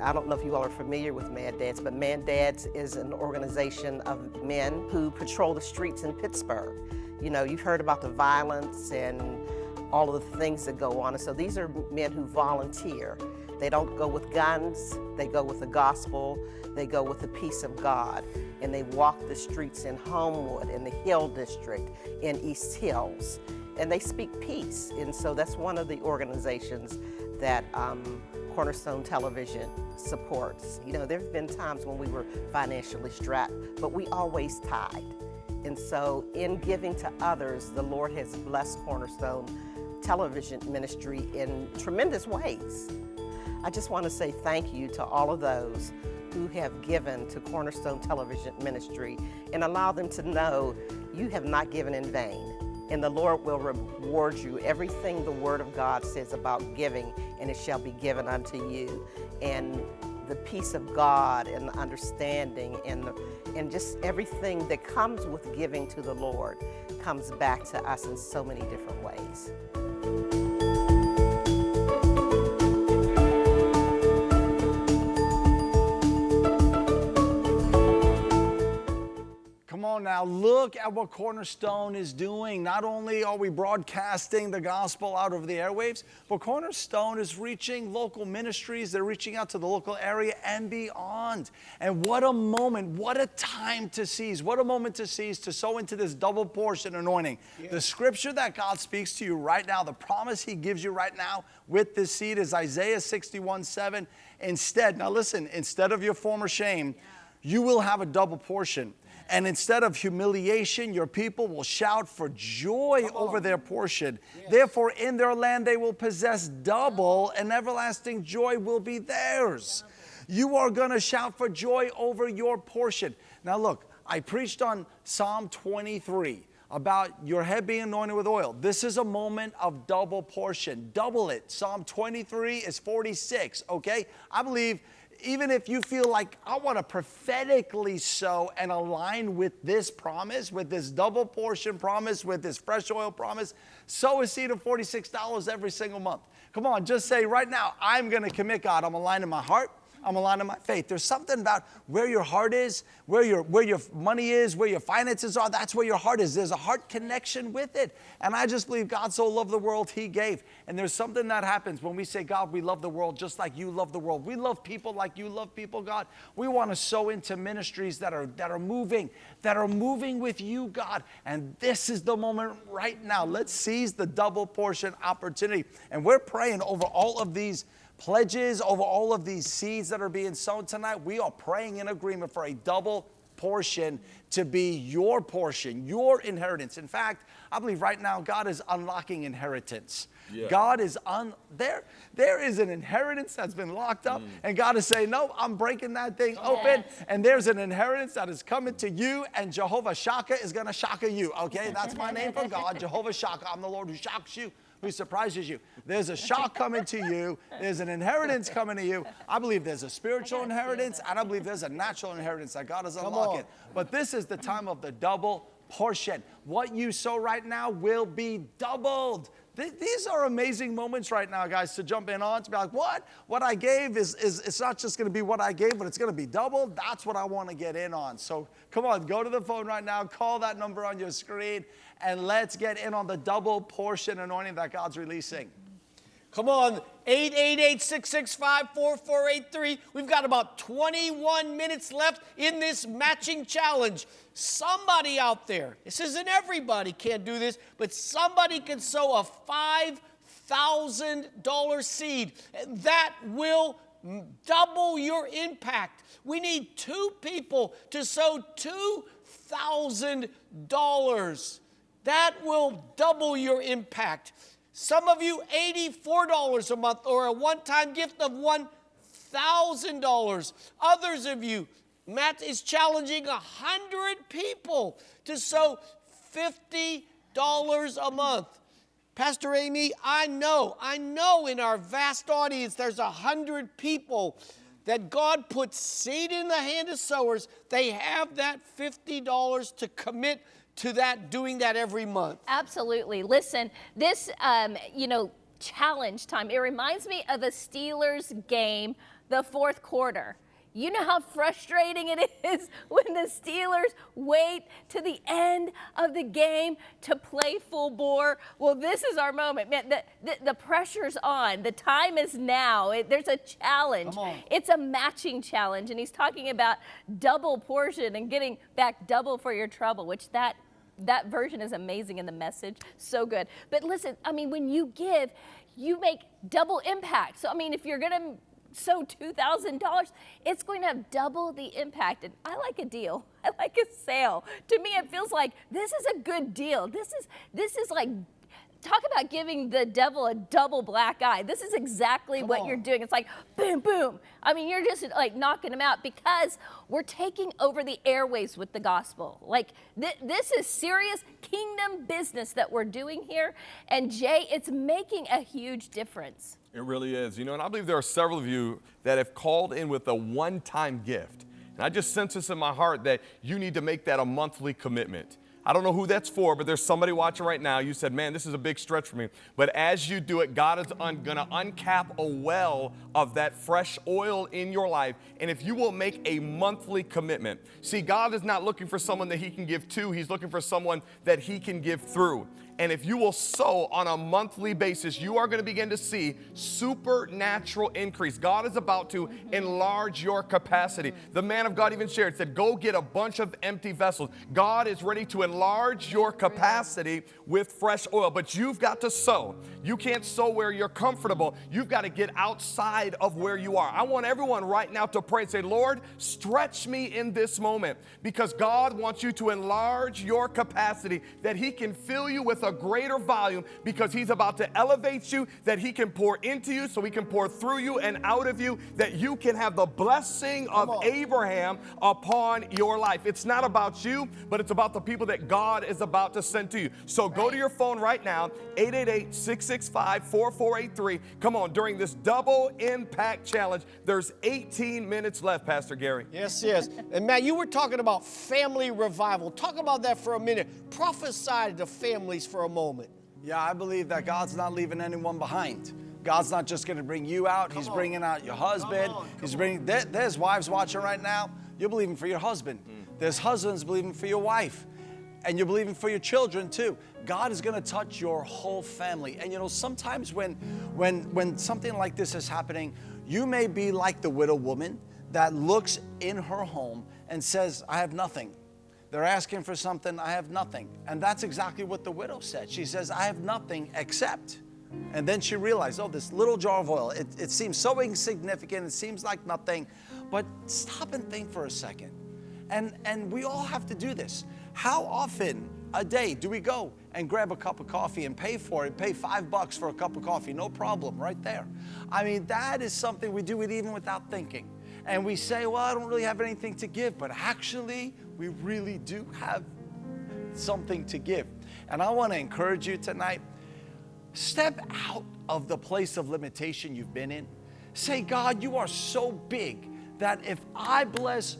I don't know if you all are familiar with Mad Dads, but Mad Dads is an organization of men who patrol the streets in Pittsburgh. You know, you've heard about the violence and all of the things that go on. And so these are men who volunteer. They don't go with guns, they go with the gospel, they go with the peace of God, and they walk the streets in Homewood, in the Hill District, in East Hills, and they speak peace. And so that's one of the organizations that um, Cornerstone Television supports. You know, there have been times when we were financially strapped, but we always tied. And so in giving to others, the Lord has blessed Cornerstone Television Ministry in tremendous ways. I just want to say thank you to all of those who have given to Cornerstone Television Ministry and allow them to know you have not given in vain. And the Lord will reward you everything the Word of God says about giving, and it shall be given unto you. And the peace of God and the understanding and, the, and just everything that comes with giving to the Lord comes back to us in so many different ways. On now, look at what Cornerstone is doing. Not only are we broadcasting the gospel out over the airwaves, but Cornerstone is reaching local ministries. They're reaching out to the local area and beyond. And what a moment, what a time to seize, what a moment to seize to sow into this double portion anointing. The scripture that God speaks to you right now, the promise He gives you right now with this seed is Isaiah 61 7. Instead, now listen, instead of your former shame, you will have a double portion. And instead of humiliation, your people will shout for joy over their portion. Therefore, in their land they will possess double, and everlasting joy will be theirs. You are going to shout for joy over your portion. Now, look, I preached on Psalm 23 about your head being anointed with oil. This is a moment of double portion. Double it. Psalm 23 is 46, okay? I believe even if you feel like I want to prophetically sow and align with this promise, with this double portion promise, with this fresh oil promise, sow a seed of $46 every single month. Come on, just say right now, I'm going to commit God. I'm aligning my heart. I'm aligning my faith. There's something about where your heart is, where your where your money is, where your finances are. That's where your heart is. There's a heart connection with it. And I just believe God so loved the world he gave. And there's something that happens when we say, God, we love the world just like you love the world. We love people like you love people, God. We want to sow into ministries that are that are moving, that are moving with you, God. And this is the moment right now. Let's seize the double portion opportunity. And we're praying over all of these pledges over all of these seeds that are being sown tonight. We are praying in agreement for a double portion to be your portion, your inheritance. In fact, I believe right now God is unlocking inheritance. God is on there. There is an inheritance that's been locked up, mm. and God is saying, No, I'm breaking that thing open. And there's an inheritance that is coming to you, and Jehovah Shaka is gonna shaka you. Okay, that's my name for God, Jehovah Shaka. I'm the Lord who shocks you. Who surprises you? There's a shock coming to you. There's an inheritance coming to you. I believe there's a spiritual inheritance, and I believe there's a natural inheritance that God is unlocking. But this is the time of the double portion. What you sow right now will be doubled. Th- These are amazing moments right now, guys, to jump in on, to be like, what? What I gave is, is it's not just gonna be what I gave, but it's gonna be doubled. That's what I wanna get in on. So come on, go to the phone right now, call that number on your screen, and let's get in on the double portion anointing that God's releasing. Come on, 888-665-4483. We've got about 21 minutes left in this matching challenge. Somebody out there, this isn't everybody can't do this, but somebody can sow a $5,000 seed. That will double your impact. We need two people to sow $2,000. That will double your impact. Some of you, $84 a month or a one time gift of $1,000. Others of you, Matt is challenging 100 people to sow $50 a month. Pastor Amy, I know, I know in our vast audience there's a hundred people that God puts seed in the hand of sowers. They have that $50 to commit to that, doing that every month. Absolutely. Listen, this, um, you know, challenge time, it reminds me of a Steelers game, the fourth quarter. You know how frustrating it is when the Steelers wait to the end of the game to play full bore? Well, this is our moment. Man, the, the, the pressure's on. The time is now. It, there's a challenge. It's a matching challenge. And he's talking about double portion and getting back double for your trouble, which that that version is amazing in the message. So good. But listen, I mean, when you give, you make double impact. So, I mean, if you're going to sow $2,000, it's going to have double the impact. And I like a deal. I like a sale. To me, it feels like this is a good deal. This is, this is like, talk about giving the devil a double black eye. This is exactly what you're doing. It's like boom, boom. I mean, you're just like knocking them out because we're taking over the airways with the gospel. Like th- this is serious kingdom business that we're doing here. And Jay, it's making a huge difference. It really is. You know, and I believe there are several of you that have called in with a one time gift. And I just sense this in my heart that you need to make that a monthly commitment. I don't know who that's for, but there's somebody watching right now. You said, man, this is a big stretch for me. But as you do it, God is un- going to uncap a well of that fresh oil in your life. And if you will make a monthly commitment, see, God is not looking for someone that He can give to, He's looking for someone that He can give through. And if you will sow on a monthly basis, you are going to begin to see supernatural increase. God is about to enlarge your capacity. The man of God even shared, said, Go get a bunch of empty vessels. God is ready to enlarge your capacity with fresh oil, but you've got to sow. You can't sow where you're comfortable. You've got to get outside of where you are. I want everyone right now to pray and say, Lord, stretch me in this moment because God wants you to enlarge your capacity that He can fill you with a greater volume because He's about to elevate you, that He can pour into you, so He can pour through you and out of you, that you can have the blessing of Abraham upon your life. It's not about you, but it's about the people that God is about to send to you. So go to your phone right now, 888 665 4483. Come on, during this double impact challenge, there's 18 minutes left, Pastor Gary. Yes, yes. And Matt, you were talking about family revival. Talk about that for a minute. Prophesy to families for a moment. Yeah, I believe that God's not leaving anyone behind. God's not just going to bring you out. He's bringing out your husband. He's bringing. There, there's wives watching right now. You're believing for your husband. Hmm. There's husbands believing for your wife, and you're believing for your children too. God is going to touch your whole family. And you know, sometimes when, when, when something like this is happening, you may be like the widow woman that looks in her home and says, "I have nothing." They're asking for something, I have nothing. And that's exactly what the widow said. She says, I have nothing except. And then she realized, oh, this little jar of oil, it, it seems so insignificant, it seems like nothing. But stop and think for a second. And, and we all have to do this. How often a day? Do we go and grab a cup of coffee and pay for it? Pay five bucks for a cup of coffee, no problem, right there. I mean, that is something we do it even without thinking. And we say, well, I don't really have anything to give, but actually, we really do have something to give. And I want to encourage you tonight step out of the place of limitation you've been in. Say, God, you are so big that if I bless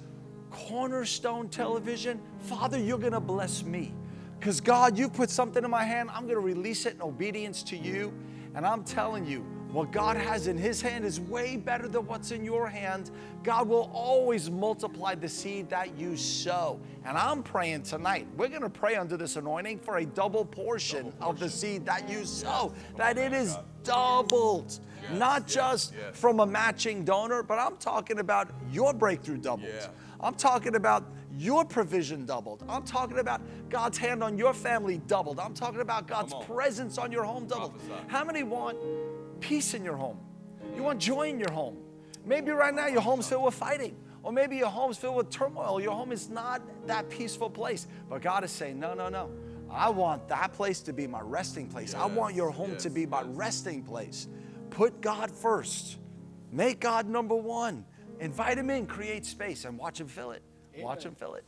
Cornerstone Television, Father, you're going to bless me. Because, God, you put something in my hand, I'm going to release it in obedience to you. And I'm telling you, what God has in His hand is way better than what's in your hand. God will always multiply the seed that you sow. And I'm praying tonight, we're going to pray under this anointing for a double portion, of the seed that you sow, that it is doubled. Not just from a matching donor, but I'm talking about your breakthrough doubled. I'm talking about your provision doubled. I'm talking about God's hand on your family doubled. I'm talking about God's presence on your home doubled. How many want peace in your home? You want joy in your home. Maybe right now your home's filled with fighting. Or maybe your home's filled with turmoil. Your home is not that peaceful place. But God is saying, no, no, no. I want that place to be my resting place. I want your home to be my resting place. Put God first. Make God number one. Invite Him in, create space, and watch Him fill it. Watch Him fill it.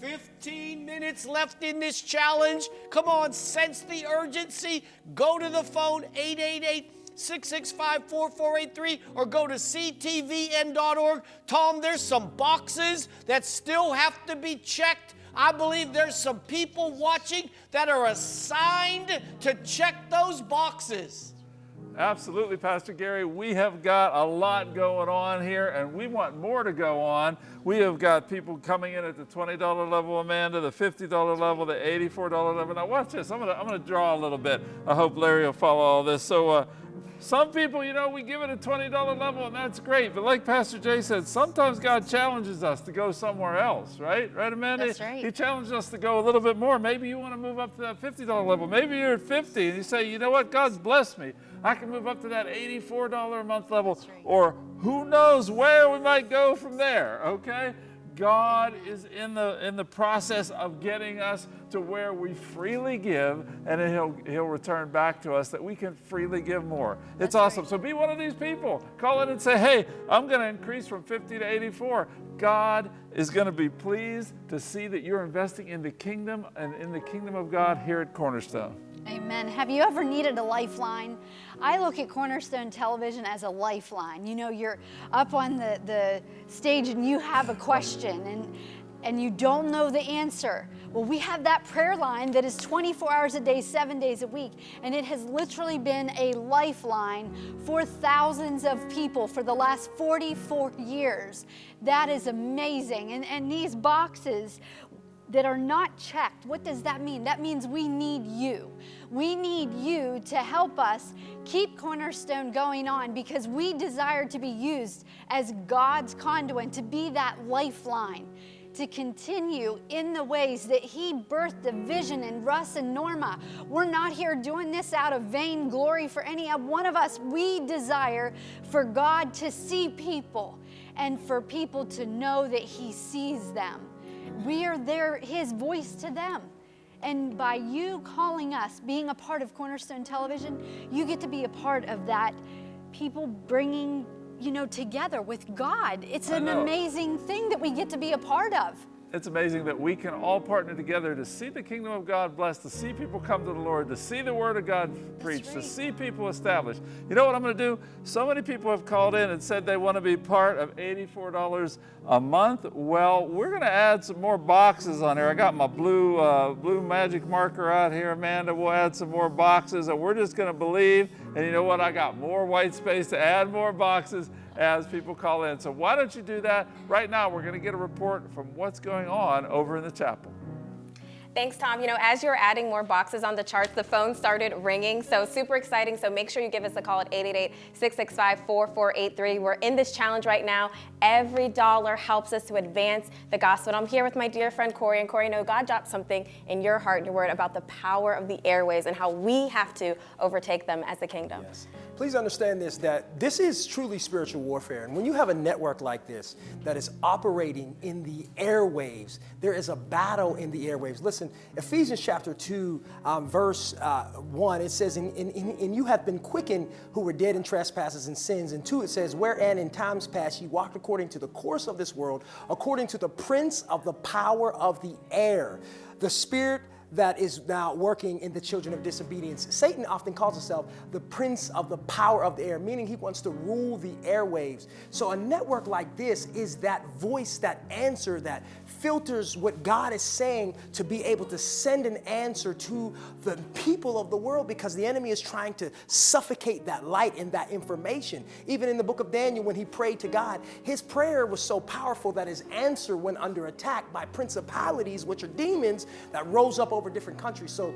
15 minutes left in this challenge. Come on, sense the urgency. Go to the phone 888 665 4483 or go to ctvn.org. Tom, there's some boxes that still have to be checked. I believe there's some people watching that are assigned to check those boxes. Absolutely, Pastor Gary. We have got a lot going on here, and we want more to go on. We have got people coming in at the $20 level, Amanda, the $50 level, the $84 level. Now, watch this. I'm going to I'm to draw a little bit. I hope Larry will follow all this. So, uh, some people, you know, we give it a $20 level, and that's great. But like Pastor Jay said, sometimes God challenges us to go somewhere else, right? Right, Amanda? That's right. He challenges us to go a little bit more. Maybe you want to move up to that $50 level. Maybe you're at 50 and you say, you know what? God's blessed me. I can move up to that $84 a month level. Or who knows where we might go from there, okay? God is in the in the process of getting us to where we freely give, and then He'll He'll return back to us that we can freely give more. it's awesome. So be one of these people. Call in and say, "Hey, I'm going to increase from 50 to 84." God is going to be pleased to see that you're investing in the kingdom and in the kingdom of God here at Cornerstone. Amen. Have you ever needed a lifeline? I look at Cornerstone Television as a lifeline. You know, you're up on the, the stage and you have a question and, and you don't know the answer. Well, we have that prayer line that is 24 hours a day, seven days a week, and it has literally been a lifeline for thousands of people for the last 44 years. That is amazing. And, and these boxes, that are not checked. What does that mean? That means we need you. We need you to help us keep Cornerstone going on because we desire to be used as God's conduit, to be that lifeline, to continue in the ways that He birthed the vision in Russ and Norma. We're not here doing this out of vain glory for any one of us. We desire for God to see people and for people to know that He sees them. We are their, his voice to them. And by you calling us, being a part of Cornerstone Television, you get to be a part of that people bringing, you know, together with God. It's an amazing thing that we get to be a part of. It's amazing that we can all partner together to see the kingdom of God blessed, to see people come to the Lord, to see the word of God preached, to see people established. You know what I'm going to do? So many people have called in and said they want to be part of $84 a month. Well, we're going to add some more boxes on here. I got my blue, uh, blue magic marker out here, Amanda. We'll add some more boxes, and we're just going to believe. And you know what? I got more white space to add more boxes as people call in. So why don't you do that? Right now, we're going to get a report from what's going on over in the chapel. Thanks, Tom. You know, as you're adding more boxes on the charts, the phone started ringing. So super exciting. So make sure you give us a call at 888-665-4483. We're in this challenge right now. Every dollar helps us to advance the gospel. And I'm here with my dear friend Corey. And Corey, I know God dropped something in your heart and your word about the power of the airways and how we have to overtake them as the kingdom. Yes. Please understand this that this is truly spiritual warfare. And when you have a network like this that is operating in the airwaves, there is a battle in the airwaves. Listen, Ephesians chapter 2, um, verse uh, 1, it says, in, in, And you have been quickened who were dead in trespasses and sins. And 2, it says, Wherein in times past ye walked according to the course of this world, according to the prince of the power of the air, the spirit that is now working in the children of disobedience. Satan often calls himself the prince of the power of the air, meaning he wants to rule the airwaves. So a network like this is that voice, that answer that filters what God is saying to be able to send an answer to the people of the world because the enemy is trying to suffocate that light and that information. Even in the book of Daniel, when he prayed to God, his prayer was so powerful that his answer went under attack by principalities, which are demons that rose up over different countries. So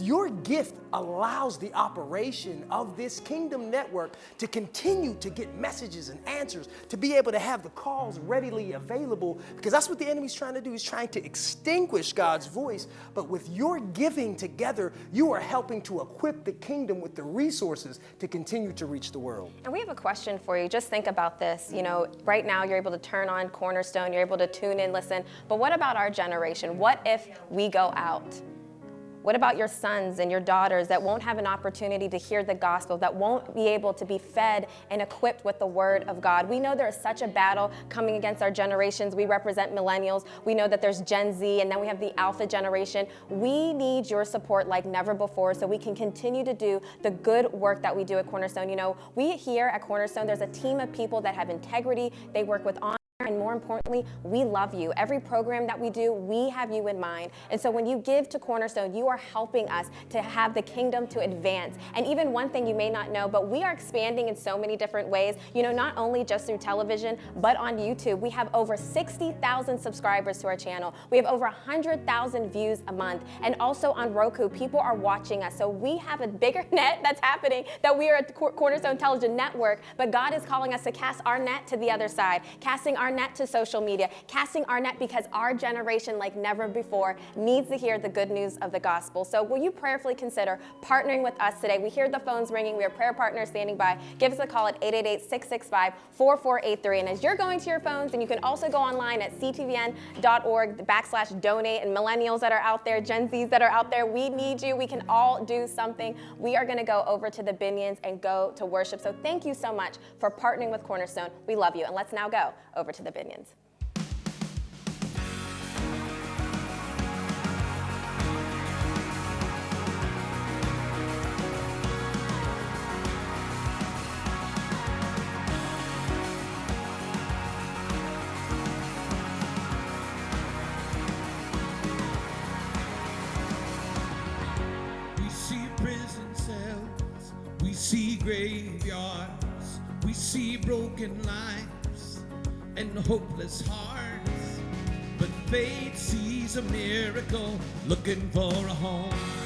your gift allows the operation of this kingdom network to continue to get messages and answers, to be able to have the calls readily available, because that's what the enemy's trying to do. He's trying to extinguish God's voice. But with your giving together, you are helping to equip the kingdom with the resources to continue to reach the world. And we have a question for you. Just think about this. You know, right now you're able to turn on Cornerstone, you're able to tune in, listen. But what about our generation? What if we go out? What about your sons and your daughters that won't have an opportunity to hear the gospel, that won't be able to be fed and equipped with the word of God? We know there is such a battle coming against our generations. We represent millennials. We know that there's Gen Z and then we have the alpha generation. We need your support like never before so we can continue to do the good work that we do at Cornerstone. You know, we here at Cornerstone, there's a team of people that have integrity. They work with honor and more importantly, we love you. Every program that we do, we have you in mind. And so when you give to Cornerstone, you are helping us to have the kingdom to advance. And even one thing you may not know, but we are expanding in so many different ways, you know, not only just through television, but on YouTube. We have over 60,000 subscribers to our channel. We have over 100,000 views a month. And also on Roku, people are watching us. So we have a bigger net that's happening that we are at the Cornerstone Television Network, but God is calling us to cast our net to the other side, casting our net to social media, casting our net because our generation, like never before, needs to hear the good news of the gospel. So will you prayerfully consider partnering with us today? We hear the phones ringing. We have prayer partners standing by. Give us a call at 888-665-4483. And as you're going to your phones, and you can also go online at ctvn.org backslash donate. And millennials that are out there, Gen Zs that are out there, we need you. We can all do something. We are going to go over to the Binions and go to worship. So thank you so much for partnering with Cornerstone. We love you. And let's now go over to the Binions. We see prison cells, we see graveyards, we see broken lives hopeless hearts. But faith sees a miracle looking for a home.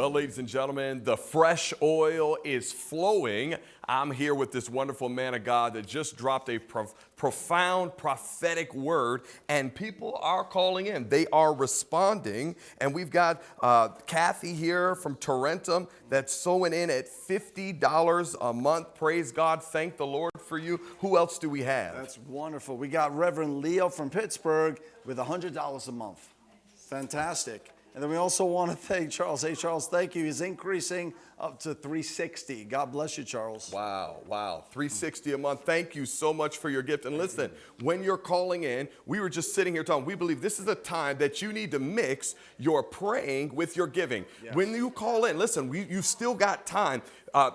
Well, ladies and gentlemen, the fresh oil is flowing. I'm here with this wonderful man of God that just dropped a prof- profound prophetic word, and people are calling in. They are responding. And we've got uh, Kathy here from Tarentum that's sowing in at $50 a month. Praise God. Thank the Lord for you. Who else do we have? That's wonderful. We got Reverend Leo from Pittsburgh with $100 a month. Fantastic. And then we also want to thank Charles. Hey, Charles, thank you. He's increasing up to 360. God bless you, Charles. Wow, wow. 360 a month. Thank you so much for your gift. And listen, when you're calling in, we were just sitting here talking. We believe this is a time that you need to mix your praying with your giving. When you call in, listen, we, you've still got time. Uh,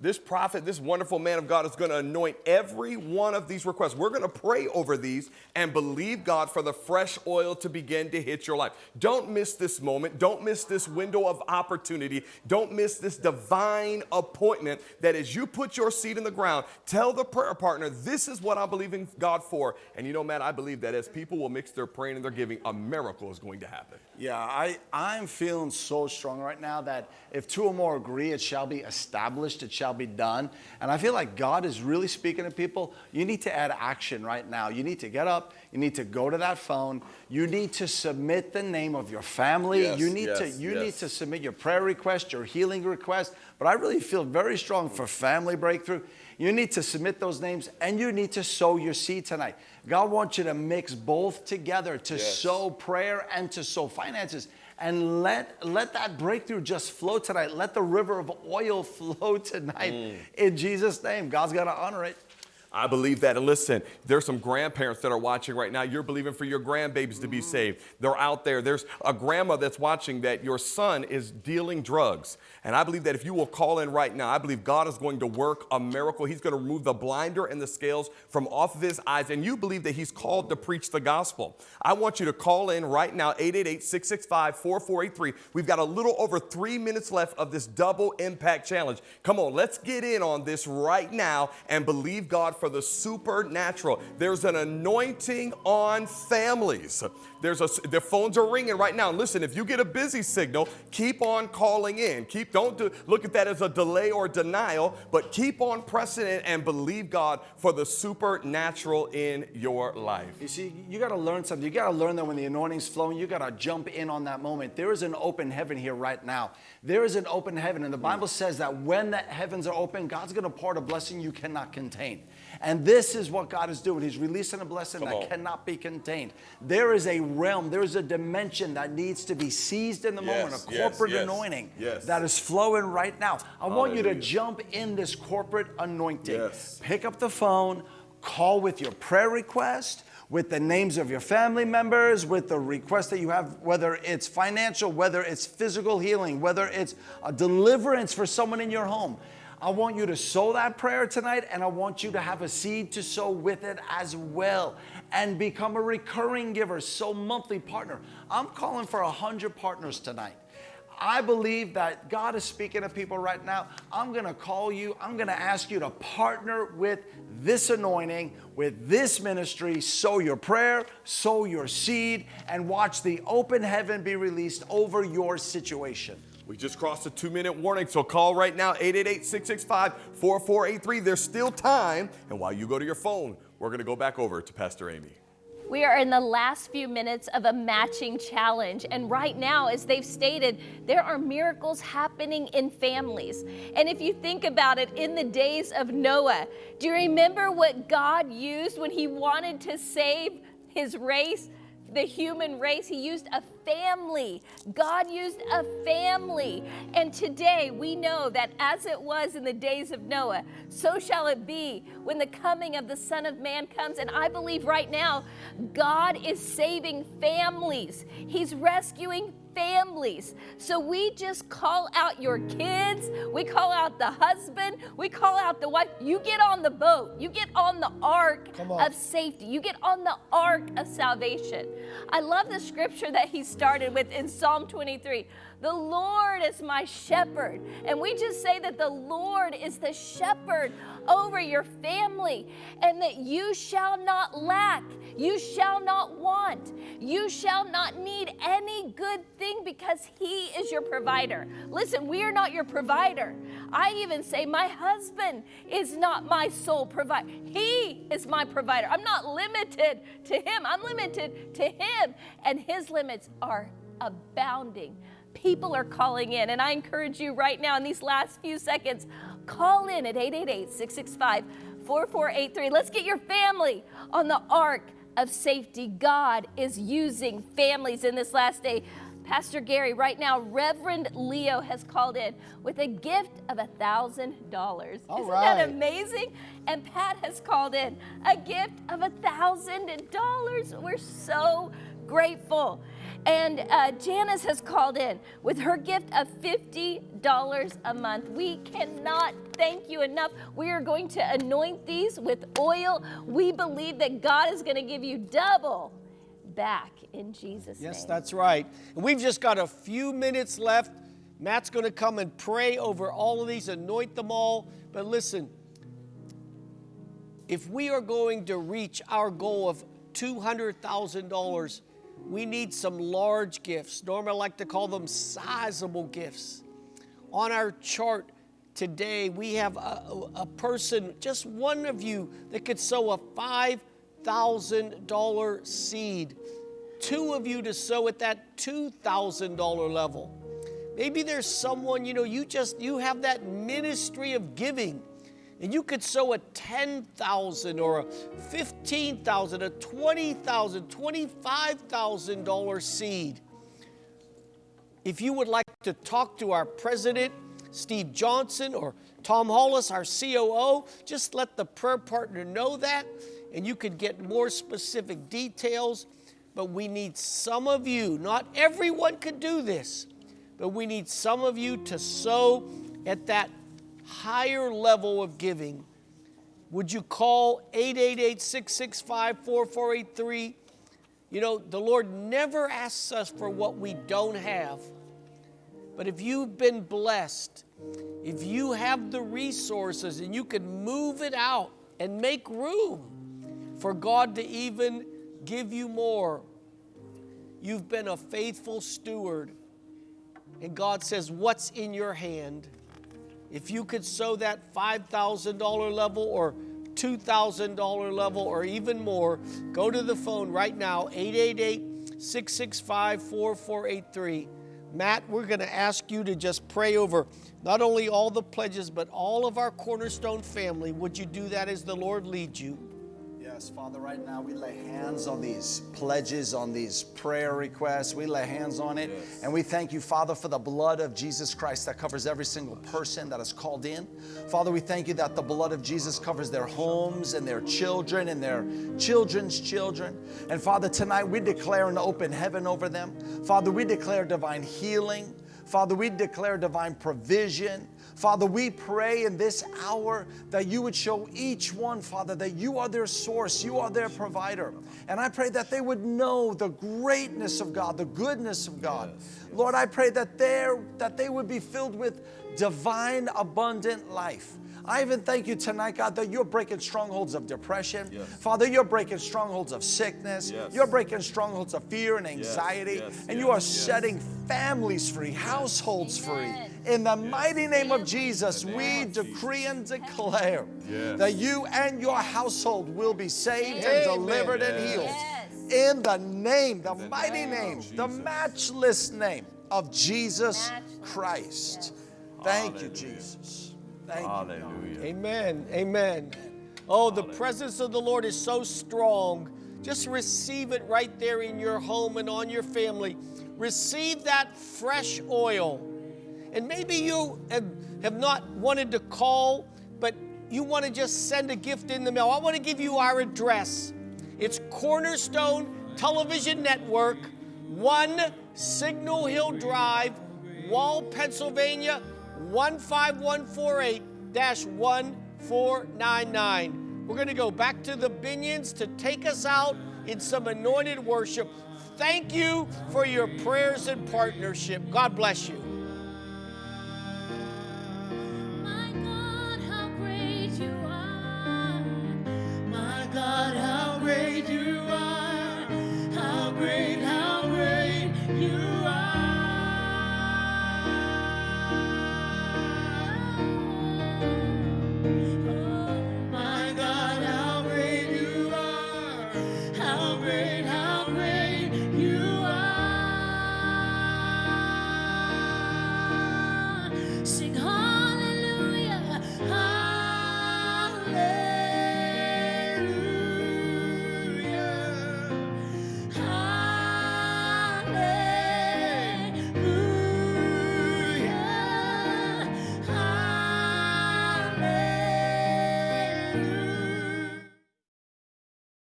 this prophet, this wonderful man of God is going to anoint every one of these requests. We're going to pray over these and believe God for the fresh oil to begin to hit your life. Don't miss this moment. Don't miss this window of opportunity. Don't miss this divine appointment that as you put your seed in the ground, tell the prayer partner, this is what I'm believing God for. And you know, Matt, I believe that as people will mix their praying and their giving, a miracle is going to happen. Yeah, I, I'm feeling so strong right now that if two or more agree, it shall be established, it shall be done. And I feel like God is really speaking to people. You need to add action right now. You need to get up, you need to go to that phone, you need to submit the name of your family, Yes, you need to yes, you need to submit your prayer request, your healing request. But I really feel very strong for family breakthrough. You need to submit those names and you need to sow your seed tonight. God wants you to mix both together to Yes. sow prayer and to sow finances. And let, let that breakthrough just flow tonight. Let the river of oil flow tonight Mm. in Jesus' name. God's got to honor it. I believe that. And listen, there's some grandparents that are watching right now. You're believing for your grandbabies to be saved. They're out there. There's a grandma that's watching that your son is dealing drugs. And I believe that if you will call in right now, I believe God is going to work a miracle. He's going to remove the blinder and the scales from off of his eyes. And you believe that he's called to preach the gospel. I want you to call in right now, 888 665 4483. We've got a little over three minutes left of this double impact challenge. Come on, let's get in on this right now and believe God for the supernatural. There's an anointing on families. There's a the phones are ringing right now. Listen, if you get a busy signal, keep on calling in. Keep don't do, look at that as a delay or denial, but keep on pressing it and believe God for the supernatural in your life. You see, you got to learn something. You got to learn that when the anointing's flowing, you got to jump in on that moment. There is an open heaven here right now. There is an open heaven. And the Bible says that when the heavens are open, God's going to pour a blessing you cannot contain. And this is what God is doing. He's releasing a blessing Come that on. cannot be contained. There is a realm, there is a dimension that needs to be seized in the moment, a corporate yes, anointing yes. that is flowing right now. I want you to jump in this corporate anointing. Yes. Pick up the phone, call with your prayer request, with the names of your family members, with the request that you have, whether it's financial, whether it's physical healing, whether it's a deliverance for someone in your home. I want you to sow that prayer tonight and I want you to have a seed to sow with it as well and become a recurring giver, so monthly partner. I'm calling for a hundred partners tonight. I believe that God is speaking to people right now. I'm going to call you. I'm going to ask you to partner with this anointing, with this ministry. Sow your prayer, sow your seed, and watch the open heaven be released over your situation. We just crossed a two minute warning, so call right now 888 665 4483. There's still time. And while you go to your phone, we're going to go back over to Pastor Amy. We are in the last few minutes of a matching challenge. And right now, as they've stated, there are miracles happening in families. And if you think about it, in the days of Noah, do you remember what God used when he wanted to save his race? the human race. He used a family. God used a family. And today we know that as it was in the days of Noah, so shall it be when the coming of the Son of Man comes. And I believe right now, God is saving families, He's rescuing families. So we just call out your kids, we call out the husband, we call out the wife. You get on the boat, you get on the ark on. of safety, you get on the ark of salvation. I love the scripture that he started with in Psalm 23. The Lord is my shepherd. And we just say that the Lord is the shepherd over your family and that you shall not lack, you shall not want, you shall not need any good thing because He is your provider. Listen, we are not your provider. I even say, My husband is not my sole provider, He is my provider. I'm not limited to Him, I'm limited to Him, and His limits are abounding people are calling in. And I encourage you right now in these last few seconds, call in at 888 665 4483. Let's get your family on the ark of safety. God is using families in this last day. Pastor Gary, right now, Reverend Leo has called in with a gift of a thousand dollars. Isn't right. that amazing? And Pat has called in a gift of a thousand dollars. We're so grateful. And uh, Janice has called in with her gift of $50 a month. We cannot thank you enough. We are going to anoint these with oil. We believe that God is going to give you double back in Jesus' Yes, name. Yes, that's right. And we've just got a few minutes left. Matt's going to come and pray over all of these, anoint them all. But listen, if we are going to reach our goal of $200,000, we need some large gifts. Normally, I like to call them sizable gifts. On our chart today, we have a, a person, just one of you, that could sow a $5,000 seed. Two of you to sow at that $2,000 level. Maybe there's someone, you know, you just, you have that ministry of giving and you could sow a 10,000 or a 15,000, a 20,000, 25,000 dollar seed. If you would like to talk to our president, Steve Johnson, or Tom Hollis, our COO, just let the prayer partner know that, and you could get more specific details. But we need some of you, not everyone could do this, but we need some of you to sow at that higher level of giving, would you call 888 665 4483? You know, the Lord never asks us for what we don't have. But if you've been blessed, if you have the resources and you can move it out and make room for God to even give you more, you've been a faithful steward. And God says, What's in your hand? If you could sow that $5,000 level or $2,000 level or even more, go to the phone right now, 888 665 4483. Matt, we're going to ask you to just pray over not only all the pledges, but all of our cornerstone family. Would you do that as the Lord leads you? Yes, Father, right now we lay hands on these pledges, on these prayer requests. We lay hands on it. And we thank you, Father, for the blood of Jesus Christ that covers every single person that is called in. Father, we thank you that the blood of Jesus covers their homes and their children and their children's children. And Father, tonight we declare an open heaven over them. Father, we declare divine healing. Father, we declare divine provision. Father, we pray in this hour that you would show each one, Father, that you are their source, you are their provider. And I pray that they would know the greatness of God, the goodness of God. Lord, I pray that, that they would be filled with divine, abundant life. I even thank you tonight, God, that you're breaking strongholds of depression. Father, you're breaking strongholds of sickness. Yes. You're breaking strongholds of fear and anxiety. yes, and yes, you are yes. setting families free, households free. In the mighty name of Jesus, we decree and declare Yes. that you and your household will be saved and Amen. delivered and healed. Yes. In the name, the mighty name name, the matchless name of Jesus Matchless, Christ. yes. Thank you, Jesus. Thank you. Hallelujah. Amen. Amen. Oh, the presence of the Lord is so strong. Just receive it right there in your home and on your family. Receive that fresh oil. And maybe you have, have not wanted to call, but you want to just send a gift in the mail. I want to give you our address. It's Cornerstone Television Network, 1 Signal Hill Drive, Wall, Pennsylvania, 15148-1499. We're going to go back to the Binions to take us out in some anointed worship. Thank you for your prayers and partnership. God bless you. God, how great you are, how great.